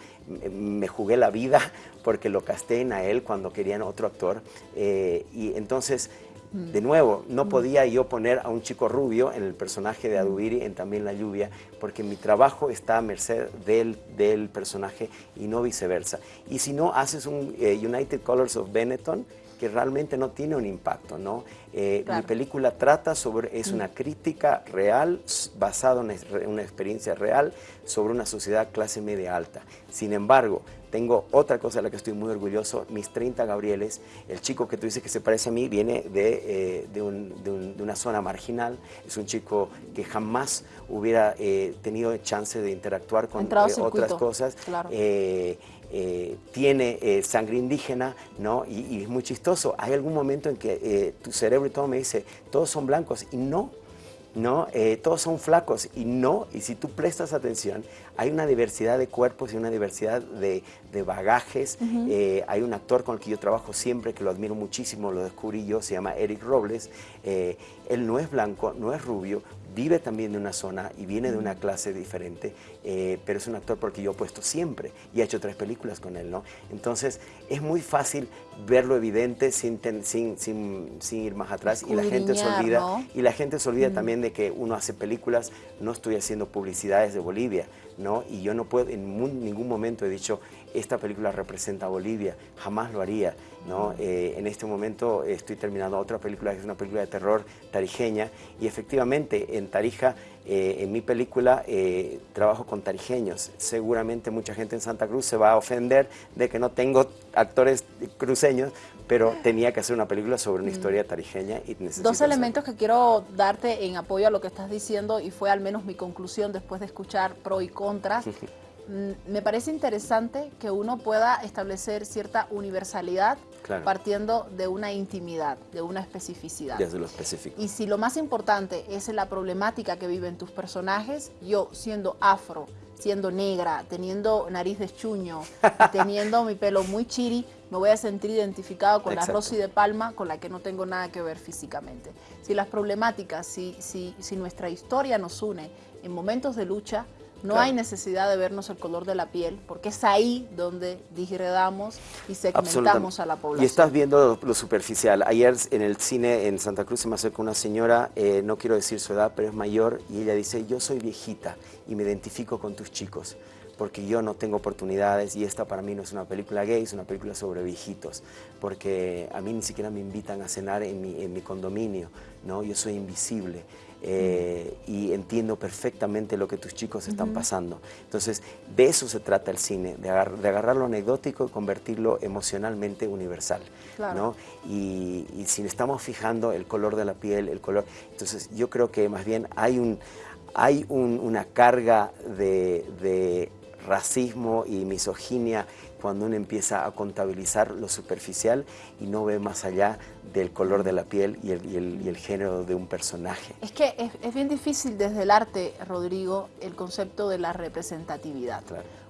Me jugué la vida porque lo casté a él cuando querían otro actor. Eh, y entonces. De nuevo, no mm. podía yo poner a un chico rubio en el personaje de Adubiri en También la lluvia, porque mi trabajo está a merced del, del personaje y no viceversa. Y si no haces un eh, United Colors of Benetton, que realmente no tiene un impacto, ¿no? Eh, mi película trata sobre, es una crítica real, basada en una experiencia real, sobre una sociedad clase media alta. Sin embargo, tengo otra cosa de la que estoy muy orgulloso, mis 30 Gabrieles, el chico que tú dices que se parece a mí, viene de, eh, de, una zona marginal, es un chico que jamás hubiera eh, tenido chance de interactuar con otras cosas. Claro. Eh, tiene eh, sangre indígena, ¿no? Y, es muy chistoso. Hay algún momento en que eh, tu cerebro y todo me dice, todos son blancos, y no, ¿no? todos son flacos, y no, y si tú prestas atención, hay una diversidad de cuerpos y una diversidad de, bagajes. hay un actor con el que yo trabajo siempre, que lo admiro muchísimo, lo descubrí yo, se llama Eric Robles. él no es blanco, no es rubio, vive también de una zona y viene de una clase diferente, eh, pero es un actor porque yo he puesto siempre y he hecho tres películas con él, ¿no? Entonces es muy fácil verlo evidente sin, sin, sin, ir más atrás y la gente se olvida, y la gente se olvida también de que uno hace películas, no estoy haciendo publicidades de Bolivia, ¿no? Y yo no puedo, en ningún momento he dicho, esta película representa a Bolivia, jamás lo haría, ¿no? Eh, en este momento estoy terminando otra película que es una película de terror tarijeña y efectivamente en Tarija, eh, en mi película, eh, trabajo con tarijeños. Seguramente mucha gente en Santa Cruz se va a ofender de que no tengo actores cruceños, pero tenía que hacer una película sobre una mm. historia tarijeña y necesito Dos elementos que quiero darte en apoyo a lo que estás diciendo y fue al menos mi conclusión después de escuchar pro y contras. Mm, me parece interesante que uno pueda establecer cierta universalidad partiendo de una intimidad, de una especificidad. Desde lo específico. Y si lo más importante es la problemática que viven tus personajes, yo siendo afro, siendo negra, teniendo nariz de chuño, teniendo mi pelo muy chiri, me voy a sentir identificado con la Rosy de Palma, con la que no tengo nada que ver físicamente. Si las problemáticas, si, si, si nuestra historia nos une en momentos de lucha, no hay necesidad de vernos el color de la piel, porque es ahí donde digredamos y segmentamos a la población. Y estás viendo lo, superficial. Ayer en el cine en Santa Cruz se me acercó una señora, eh, no quiero decir su edad, pero es mayor, y ella dice, yo soy viejita y me identifico con tus chicos porque yo no tengo oportunidades y esta para mí no es una película gay, es una película sobre viejitos, porque a mí ni siquiera me invitan a cenar en mi, en mi condominio, ¿no? yo soy invisible. Eh, y entiendo perfectamente lo que tus chicos están pasando. Entonces, de eso se trata el cine, de, agarrar lo anecdótico y convertirlo emocionalmente universal. ¿no? Y, si estamos fijando el color de la piel, el color... Entonces, yo creo que más bien hay, un, hay una carga de racismo y misoginia cuando uno empieza a contabilizar lo superficial y no ve más allá del color de la piel y el, género de un personaje. Es que es, bien difícil desde el arte, Rodrigo, el concepto de la representatividad.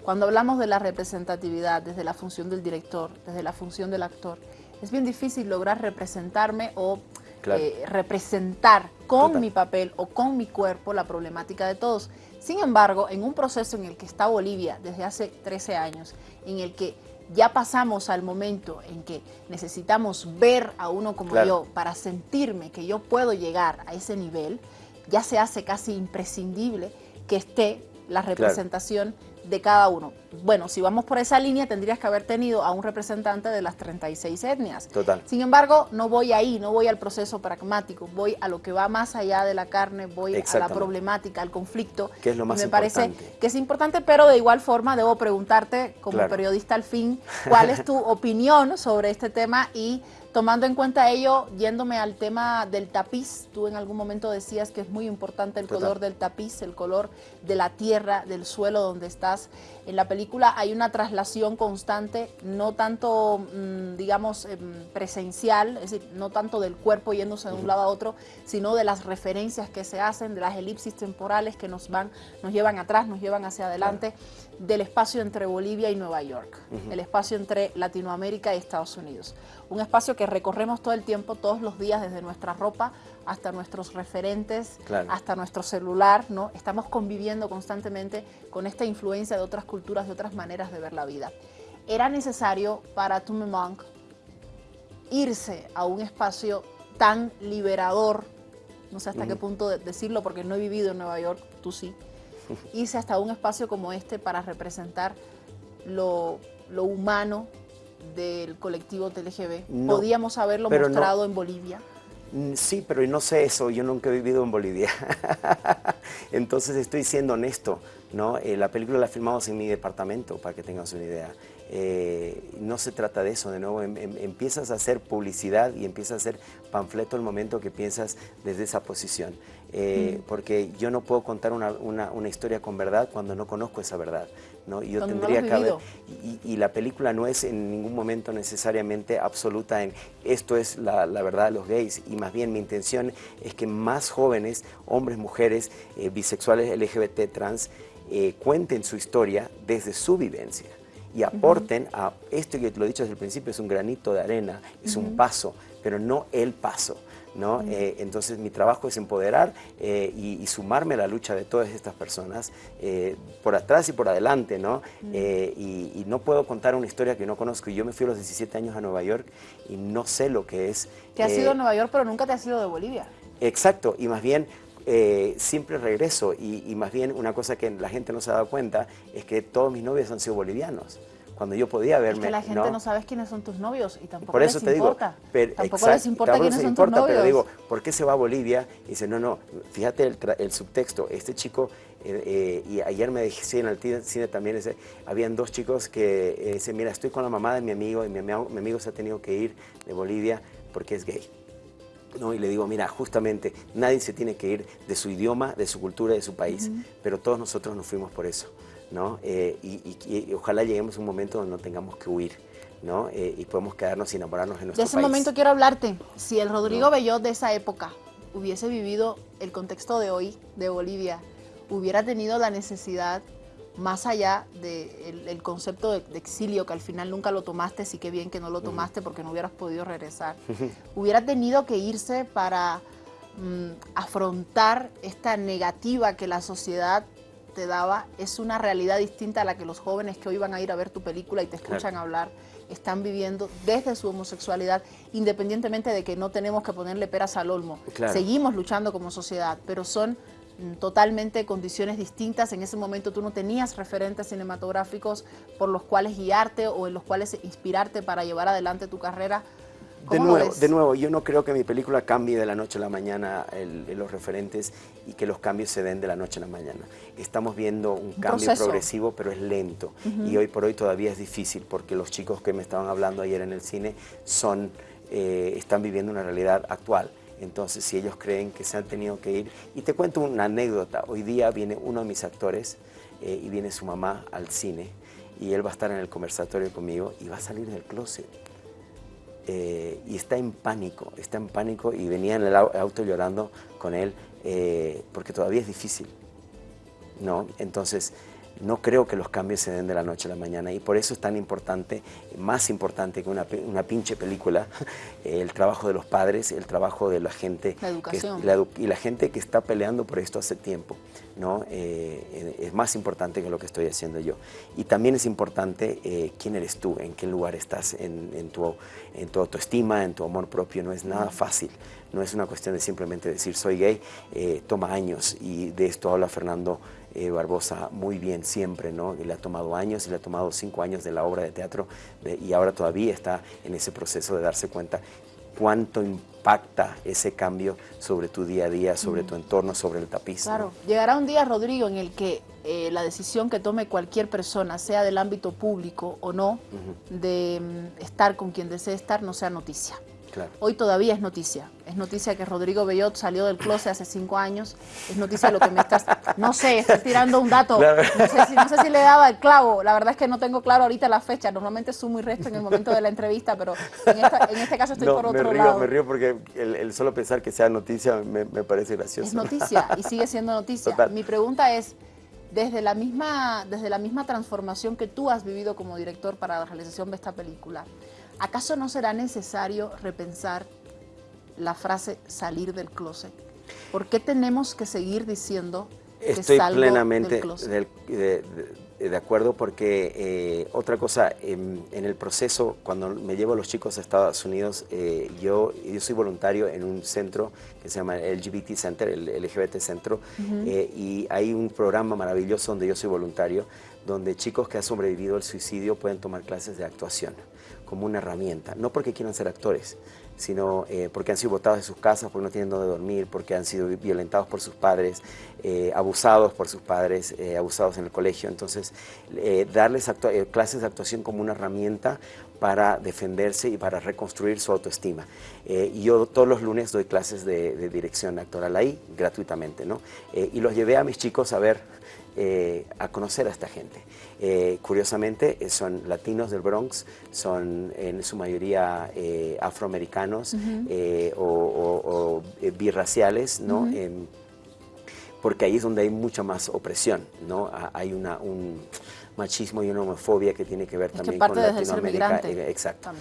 Cuando hablamos de la representatividad desde la función del director, desde la función del actor, es bien difícil lograr representarme o eh, representar con mi papel o con mi cuerpo la problemática de todos. Sin embargo, en un proceso en el que está Bolivia desde hace 13 años, en el que ya pasamos al momento en que necesitamos ver a uno como yo para sentirme que yo puedo llegar a ese nivel, ya se hace casi imprescindible que esté la representación de cada uno. Bueno, si vamos por esa línea, tendrías que haber tenido a un representante de las 36 etnias. Total. Sin embargo, no voy ahí, no voy al proceso pragmático, voy a lo que va más allá de la carne, voy a la problemática, al conflicto. Que es lo más me parece que es importante, pero de igual forma debo preguntarte, como periodista al fin, cuál es tu opinión sobre este tema y Tomando en cuenta ello, yéndome al tema del tapiz, tú en algún momento decías que es muy importante el color del tapiz, el color de la tierra, del suelo donde estás. En la película hay una traslación constante, no tanto, mm, digamos, em, presencial, es decir, no tanto del cuerpo yéndose de un lado a otro, sino de las referencias que se hacen, de las elipsis temporales que nos van, nos llevan atrás, nos llevan hacia adelante, del espacio entre Bolivia y Nueva York, el espacio entre Latinoamérica y Estados Unidos. Un espacio que recorremos todo el tiempo, todos los días, desde nuestra ropa hasta nuestros referentes, hasta nuestro celular, ¿no? Estamos conviviendo constantemente con esta influencia de otras culturas, de otras maneras de ver la vida. Era necesario para Tume Monk irse a un espacio tan liberador, no sé hasta qué punto decirlo porque no he vivido en Nueva York, tú sí, irse hasta un espacio como este para representar lo, lo humano, del colectivo TLGB. ¿Podíamos haberlo mostrado en Bolivia? Mm, sí, pero no sé eso, yo nunca he vivido en Bolivia. Entonces estoy siendo honesto, ¿no? Eh, la película la filmamos en mi departamento, para que tengas una idea. Eh, no se trata de eso, de nuevo, em, em, empiezas a hacer publicidad y empiezas a hacer panfleto el momento que piensas desde esa posición. Eh, porque yo no puedo contar una, una, historia con verdad cuando no conozco esa verdad. ¿No? Y yo tendría que haber, y, la película no es en ningún momento necesariamente absoluta en esto es la, la, verdad de los gays, y más bien mi intención es que más jóvenes, hombres, mujeres, eh, bisexuales, LGBT, trans, cuenten su historia desde su vivencia y aporten a esto que lo he dicho desde el principio, es un granito de arena, es un paso, pero no el paso. ¿no? Eh, entonces mi trabajo es empoderar eh, y, sumarme a la lucha de todas estas personas, eh, por atrás y por adelante, ¿no? Y, no puedo contar una historia que no conozco. Yo me fui a los 17 años a Nueva York y no sé lo que es. Te has ido a Nueva York, pero nunca te has ido de Bolivia. Exacto, y más bien siempre regreso y, más bien una cosa que la gente no se ha dado cuenta es que todos mis novios han sido bolivianos. Cuando yo podía verme... Es que la gente ¿no? sabe quiénes son tus novios y tampoco Por eso les te importa. Digo, pero, tampoco les importa quiénes son tus novios. Pero digo, ¿por qué se va a Bolivia? Y dice, no, no, fíjate el, subtexto. Este chico, eh, eh, y ayer me dije en el cine también, ese, habían dos chicos que eh, dicen, mira, estoy con la mamá de mi amigo y mi, mi amigo se ha tenido que ir de Bolivia porque es gay. ¿No? Y le digo, mira, justamente nadie se tiene que ir de su idioma, de su cultura, de su país, pero todos nosotros nos fuimos por eso, ¿no? Eh, y, ojalá lleguemos a un momento donde no tengamos que huir, ¿no? Eh, y podemos quedarnos y enamorarnos en nuestro país. De ese momento quiero hablarte. Si el Rodrigo Bellot de esa época hubiese vivido el contexto de hoy de Bolivia, hubiera tenido la necesidad más allá del concepto de, exilio, que al final nunca lo tomaste, sí que bien que no lo tomaste porque no hubieras podido regresar, hubiera tenido que irse para mm, afrontar esta negativa que la sociedad te daba, es una realidad distinta a la que los jóvenes que hoy van a ir a ver tu película y te escuchan hablar están viviendo desde su homosexualidad, independientemente de que no tenemos que ponerle peras al olmo. Seguimos luchando como sociedad, pero son totalmente condiciones distintas. En ese momento tú no tenías referentes cinematográficos por los cuales guiarte o en los cuales inspirarte para llevar adelante tu carrera. De nuevo, de nuevo, yo no creo que mi película cambie de la noche a la mañana los referentes y que los cambios se den de la noche a la mañana. Estamos viendo un, cambio progresivo, pero es lento. Y hoy por hoy todavía es difícil porque los chicos que me estaban hablando ayer en el cine son, eh, están viviendo una realidad actual. Entonces, si ellos creen que se han tenido que ir... Y te cuento una anécdota. Hoy día viene uno de mis actores eh, y viene su mamá al cine y él va a estar en el conversatorio conmigo y va a salir del closet. Eh, y está en pánico, está en pánico y venía en el auto llorando con él eh, porque todavía es difícil, ¿no? Entonces, no creo que los cambios se den de la noche a la mañana y por eso es tan importante, más importante que una, una pinche película, el trabajo de los padres, el trabajo de la gente la educación. y la gente que está peleando por esto hace tiempo. ¿no? Eh, es más importante que lo que estoy haciendo yo. Y también es importante eh, quién eres tú, en qué lugar estás, en, tu, en tu autoestima, en tu amor propio. No es nada fácil, no es una cuestión de simplemente decir soy gay, eh, toma años y de esto habla Fernando eh, Barbosa muy bien siempre, ¿no? Le ha tomado años y le ha tomado cinco años de la obra de teatro y ahora todavía está en ese proceso de darse cuenta cuánto impacta ese cambio sobre tu día a día, sobre tu entorno, sobre el tapiz. Claro, llegará un día, Rodrigo, en el que eh, la decisión que tome cualquier persona, sea del ámbito público o no, de mm, estar con quien desee estar, no sea noticia. Hoy todavía es noticia. Es noticia que Rodrigo Bellot salió del closet hace cinco años. Es noticia lo que me estás... No sé, estoy tirando un dato. No, sé si, le daba el clavo. La verdad es que no tengo claro ahorita la fecha. Normalmente sumo y resto en el momento de la entrevista, pero en, este caso estoy por otro me lado. Me río porque el, solo pensar que sea noticia me, parece gracioso. Es noticia y sigue siendo noticia. Mi pregunta es, desde la, misma, desde la misma transformación que tú has vivido como director para la realización de esta película, ¿acaso no será necesario repensar la frase salir del closet? ¿Por qué tenemos que seguir diciendo que Estoy salgo plenamente del closet? de, acuerdo porque eh, otra cosa, en, el proceso, cuando me llevo a los chicos a Estados Unidos, eh, yo, yo soy voluntario en un centro que se llama el LGBT Center, el LGBT Centro, eh, y hay un programa maravilloso donde yo soy voluntario, donde chicos que han sobrevivido al suicidio pueden tomar clases de actuación como una herramienta, no porque quieran ser actores, sino eh, porque han sido botados de sus casas, porque no tienen dónde dormir, porque han sido violentados por sus padres, eh, abusados por sus padres, eh, abusados en el colegio. Entonces, darles clases de actuación como una herramienta para defenderse y para reconstruir su autoestima. y yo todos los lunes doy clases de, dirección actoral ahí, gratuitamente, ¿no? y los llevé a mis chicos a ver a conocer a esta gente. Eh, curiosamente, eh, son latinos del Bronx, son en su mayoría afroamericanos o, birraciales, ¿no? Em, porque ahí es donde hay mucha más opresión, ¿no? Hay una, un machismo y una homofobia que tiene que ver también con Latinoamérica. exacto.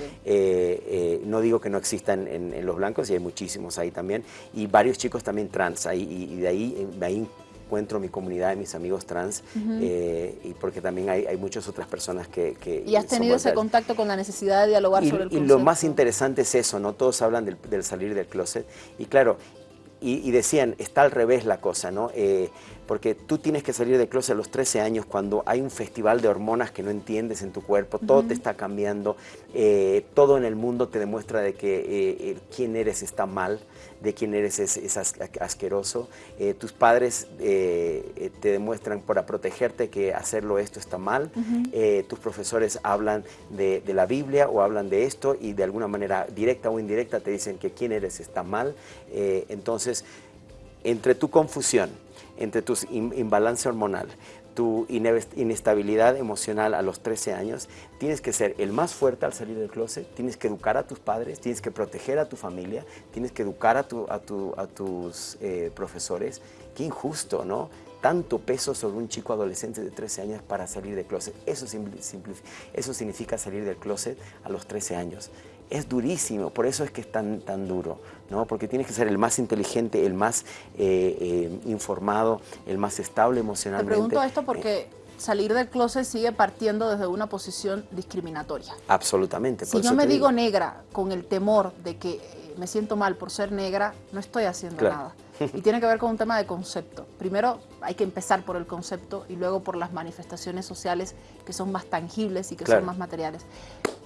no digo que no existan en, los blancos, y hay muchísimos ahí también, y varios chicos también trans, ahí, y, de ahí, de ahí encuentro mi comunidad de mis amigos trans eh, y porque también hay, hay, muchas otras personas que... ¿Y has tenido ese contacto con la necesidad de dialogar sobre el concepto? Y lo más interesante es eso, ¿no? Todos hablan del, salir del closet y claro, y, decían, está al revés la cosa, ¿no? Eh, porque tú tienes que salir del closet a los 13 años cuando hay un festival de hormonas que no entiendes en tu cuerpo, todo te está cambiando, eh, todo en el mundo te demuestra de que quién eres está mal, de quién eres es, asqueroso. Eh, tus padres eh, eh, te demuestran para protegerte que hacerlo esto está mal. tus profesores hablan de, la Biblia o hablan de esto y de alguna manera directa o indirecta te dicen que quién eres está mal. entonces, entre tu confusión, entre tu imbalance hormonal, tu inestabilidad emocional a los 13 años, tienes que ser el más fuerte al salir del closet, tienes que educar a tus padres, tienes que proteger a tu familia, tienes que educar a, a, tus eh, profesores. Qué injusto, ¿no? Tanto peso sobre un chico adolescente de 13 años para salir del closet. Eso, eso significa salir del closet a los 13 años es durísimo, por eso es que es tan, tan duro, ¿no? porque tienes que ser el más inteligente, el más eh, eh, informado, el más estable emocionalmente. Te pregunto esto porque salir del closet sigue partiendo desde una posición discriminatoria. Absolutamente. si yo me digo negra con el temor de que eh, me siento mal por ser negra, no estoy haciendo nada. Y tiene que ver con un tema de concepto. Primero hay que empezar por el concepto y luego por las manifestaciones sociales que son más tangibles y que son más materiales.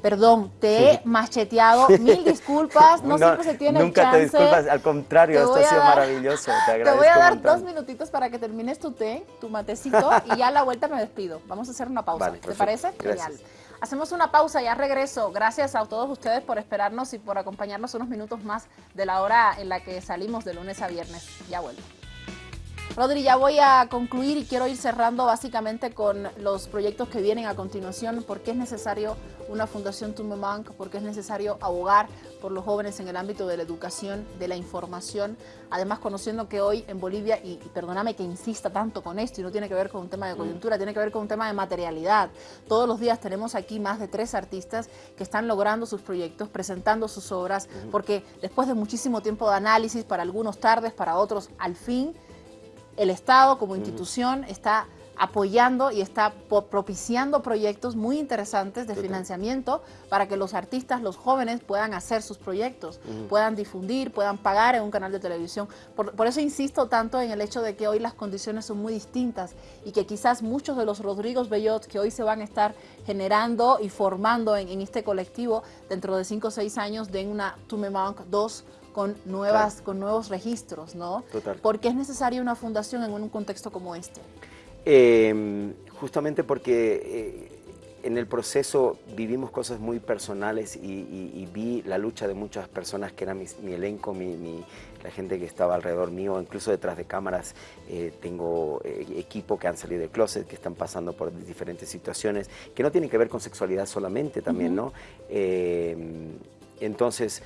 Perdón, te he macheteado. Mil disculpas. No, siempre se tiene Nunca chance. te disculpas, al contrario, esto ha sido maravilloso. Te, agradezco te voy a dar dos minutitos para que termines tu té, tu matecito, y ya a la vuelta me despido. Vamos a hacer una pausa. ¿Te parece? Genial. Hacemos una pausa, ya regreso. Gracias a todos ustedes por esperarnos y por acompañarnos unos minutos más de la hora en la que salimos de lunes a viernes. Ya vuelvo. Rodri, ya voy a concluir y quiero ir cerrando básicamente con los proyectos que vienen a continuación, por qué es necesario una Fundación Tumemank, por qué es necesario abogar por los jóvenes en el ámbito de la educación, de la información, además conociendo que hoy en Bolivia, y, perdóname que insista tanto con esto, y no tiene que ver con un tema de coyuntura, tiene que ver con un tema de materialidad. Todos los días tenemos aquí más de tres artistas que están logrando sus proyectos, presentando sus obras, porque después de muchísimo tiempo de análisis, para algunos tardes, para otros al fin, el Estado como institución está apoyando y está propiciando proyectos muy interesantes de financiamiento para que los artistas, los jóvenes puedan hacer sus proyectos, puedan difundir, puedan pagar en un canal de televisión. Por, eso insisto tanto en el hecho de que hoy las condiciones son muy distintas y que quizás muchos de los Rodrigos Bellot que hoy se van a estar generando y formando en, este colectivo dentro de 5 o 6 años den una Tumemank 2 con, nuevas, con nuevos registros, ¿no? Total. ¿Por qué es necesaria una fundación en un contexto como este? Em, justamente porque eh, en el proceso vivimos cosas muy personales y, vi la lucha de muchas personas que era mi, elenco, mi, la gente que estaba alrededor mío, incluso detrás de cámaras eh, tengo eh, equipo que han salido de closet, que están pasando por diferentes situaciones, que no tienen que ver con sexualidad solamente también, ¿no? Em, entonces,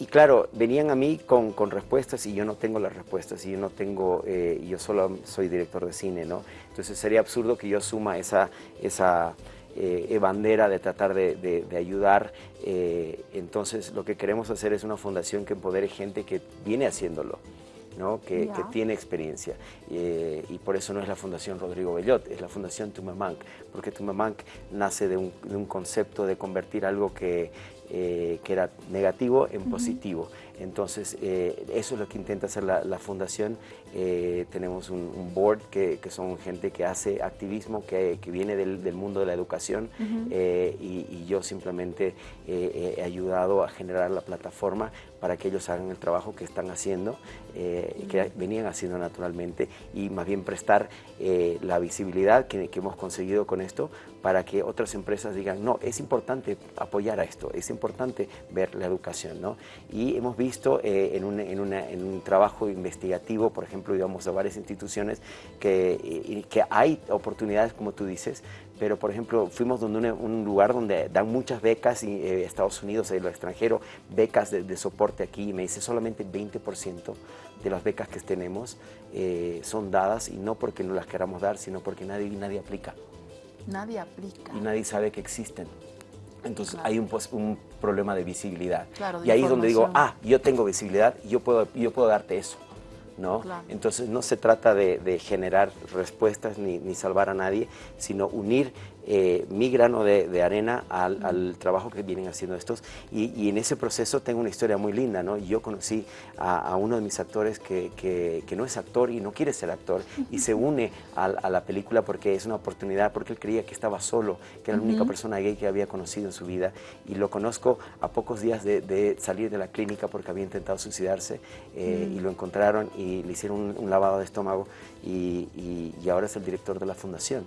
y claro, venían a mí con, con, respuestas y yo no tengo las respuestas y yo no tengo, eh, yo solo soy director de cine, ¿no? Entonces sería absurdo que yo asuma esa, esa eh, bandera de tratar de, de, ayudar. Eh, entonces lo que queremos hacer es una fundación que empodere gente que viene haciéndolo. ¿No? Que, que, tiene experiencia. y por eso no es la Fundación Rodrigo Bellot, es la Fundación Tumamank, porque Tumamank nace de un, de un concepto de convertir algo que eh, que era negativo en positivo. Entonces, eh, eso es lo que intenta hacer la, fundación. Eh, tenemos un, board que, son gente que hace activismo, que, viene del, mundo de la educación y, yo simplemente he ayudado a generar la plataforma para que ellos hagan el trabajo que están haciendo, que venían haciendo naturalmente y más bien prestar la visibilidad que, que hemos conseguido con esto para que otras empresas digan, no, es importante apoyar a esto, es importante ver la educación, ¿no? Y hemos visto eh, en, un, en, un, trabajo investigativo, por ejemplo, íbamos a varias instituciones, que, que hay oportunidades, como tú dices, pero por ejemplo fuimos donde un, lugar donde dan muchas becas, y, eh, Estados Unidos, y lo extranjero, becas de, soporte aquí, y me dice solamente 20% de las becas que tenemos eh, son dadas, y no porque no las queramos dar, sino porque nadie, nadie aplica. Nadie aplica. Y nadie sabe que existen. Entonces hay un, un, problema de visibilidad. y ahí es donde digo, ah, yo tengo visibilidad y yo puedo, yo puedo darte eso. ¿no? Entonces no se trata de, generar respuestas ni, ni, salvar a nadie, sino unir eh, mi grano de, arena al, trabajo que vienen haciendo estos. Y, en ese proceso tengo una historia muy linda, ¿no? Yo conocí a, uno de mis actores que, que, no es actor y no quiere ser actor y se une a, la película porque es una oportunidad, porque él creía que estaba solo, que era la única persona gay que había conocido en su vida. Y lo conozco a pocos días de, salir de la clínica porque había intentado suicidarse eh, y lo encontraron y le hicieron un, lavado de estómago y, y ahora es el director de la fundación.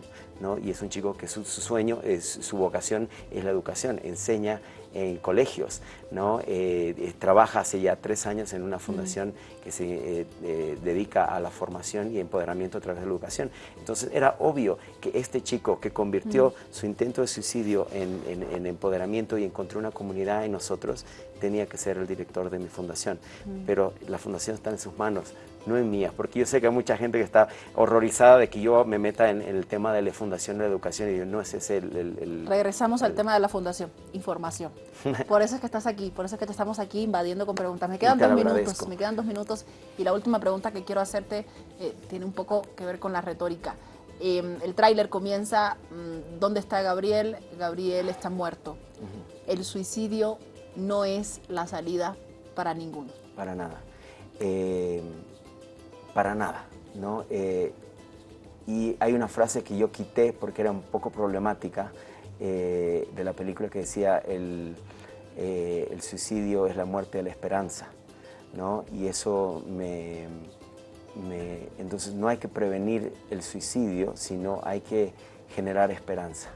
Y es un chico que su, sueño, es, su vocación es la educación, enseña en colegios, ¿no? Eh, eh, trabaja hace ya tres años en una fundación que se eh, dedica a la formación y empoderamiento a través de la educación. Entonces era obvio que este chico que convirtió su intento de suicidio en, empoderamiento y encontró una comunidad en nosotros, tenía que ser el director de mi fundación. Pero la fundación está en sus manos, no en mías, porque yo sé que hay mucha gente que está horrorizada de que yo me meta en, el tema de la fundación de la educación y yo, no es ese el... Regresamos al tema de la fundación, información. Por eso es que estás aquí, por eso es que te estamos aquí invadiendo con preguntas. Me quedan dos minutos, me quedan dos minutos y la última pregunta que quiero hacerte eh, tiene un poco que ver con la retórica. Em, el tráiler comienza, mm, ¿dónde está Gabriel? Gabriel está muerto. El suicidio no es la salida para ninguno. Para nada. Em, para nada, ¿no? Eh, y hay una frase que yo quité porque era un poco problemática, eh, de la película que decía el, eh, el suicidio es la muerte de la esperanza, ¿no? Y eso me, me, Entonces no hay que prevenir el suicidio, sino hay que generar esperanza.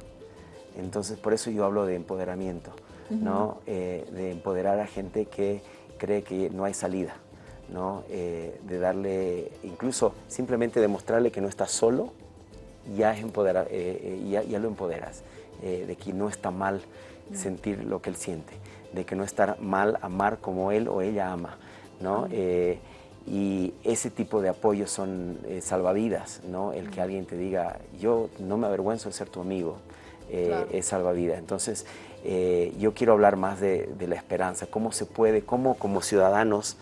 Entonces por eso yo hablo de empoderamiento, ¿no? Eh, de empoderar a gente que cree que no hay salida, ¿no? Eh, de darle, incluso simplemente demostrarle que no está solo, ya, es empoderar, ya, ya, lo empoderas, de que no está mal sentir lo que él siente de que no estar mal amar como él o ella ama, ¿no? Eh, y ese tipo de apoyos son eh, salvavidas, ¿no? El que alguien te diga, yo no me avergüenzo de ser tu amigo, eh, es salvavidas. Entonces, yo quiero hablar más de, la esperanza, cómo se puede, cómo como ciudadanos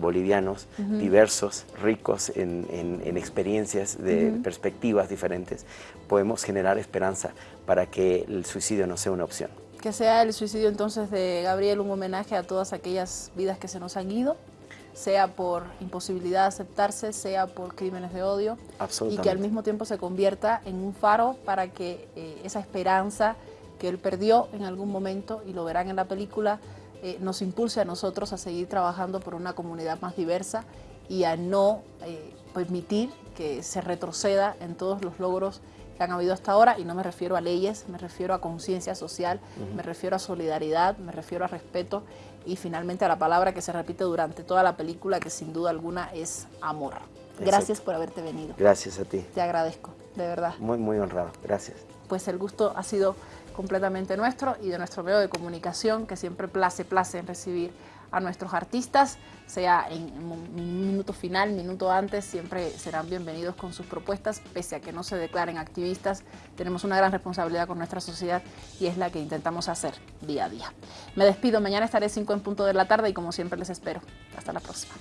bolivianos diversos, ricos en, experiencias, de perspectivas diferentes, podemos generar esperanza para que el suicidio no sea una opción. Que sea el suicidio entonces de Gabriel un homenaje a todas aquellas vidas que se nos han ido, sea por imposibilidad de aceptarse, sea por crímenes de odio, y que al mismo tiempo se convierta en un faro para que eh, esa esperanza que él perdió en algún momento, y lo verán en la película, eh, nos impulse a nosotros a seguir trabajando por una comunidad más diversa y a no eh, permitir que se retroceda en todos los logros que han habido hasta ahora, y no me refiero a leyes, me refiero a conciencia social, me refiero a solidaridad, me refiero a respeto y finalmente a la palabra que se repite durante toda la película, que sin duda alguna es amor. Gracias por haberte venido. Gracias a ti. Te agradezco, de verdad. Muy, muy honrado. Gracias. Pues el gusto ha sido completamente nuestro y de nuestro medio de comunicación, que siempre place, place en recibir a nuestros artistas, sea en, un minuto final, minuto antes, siempre serán bienvenidos con sus propuestas, pese a que no se declaren activistas, tenemos una gran responsabilidad con nuestra sociedad y es la que intentamos hacer día a día. Me despido, mañana estaré 5 en punto de la tarde y como siempre les espero. Hasta la próxima.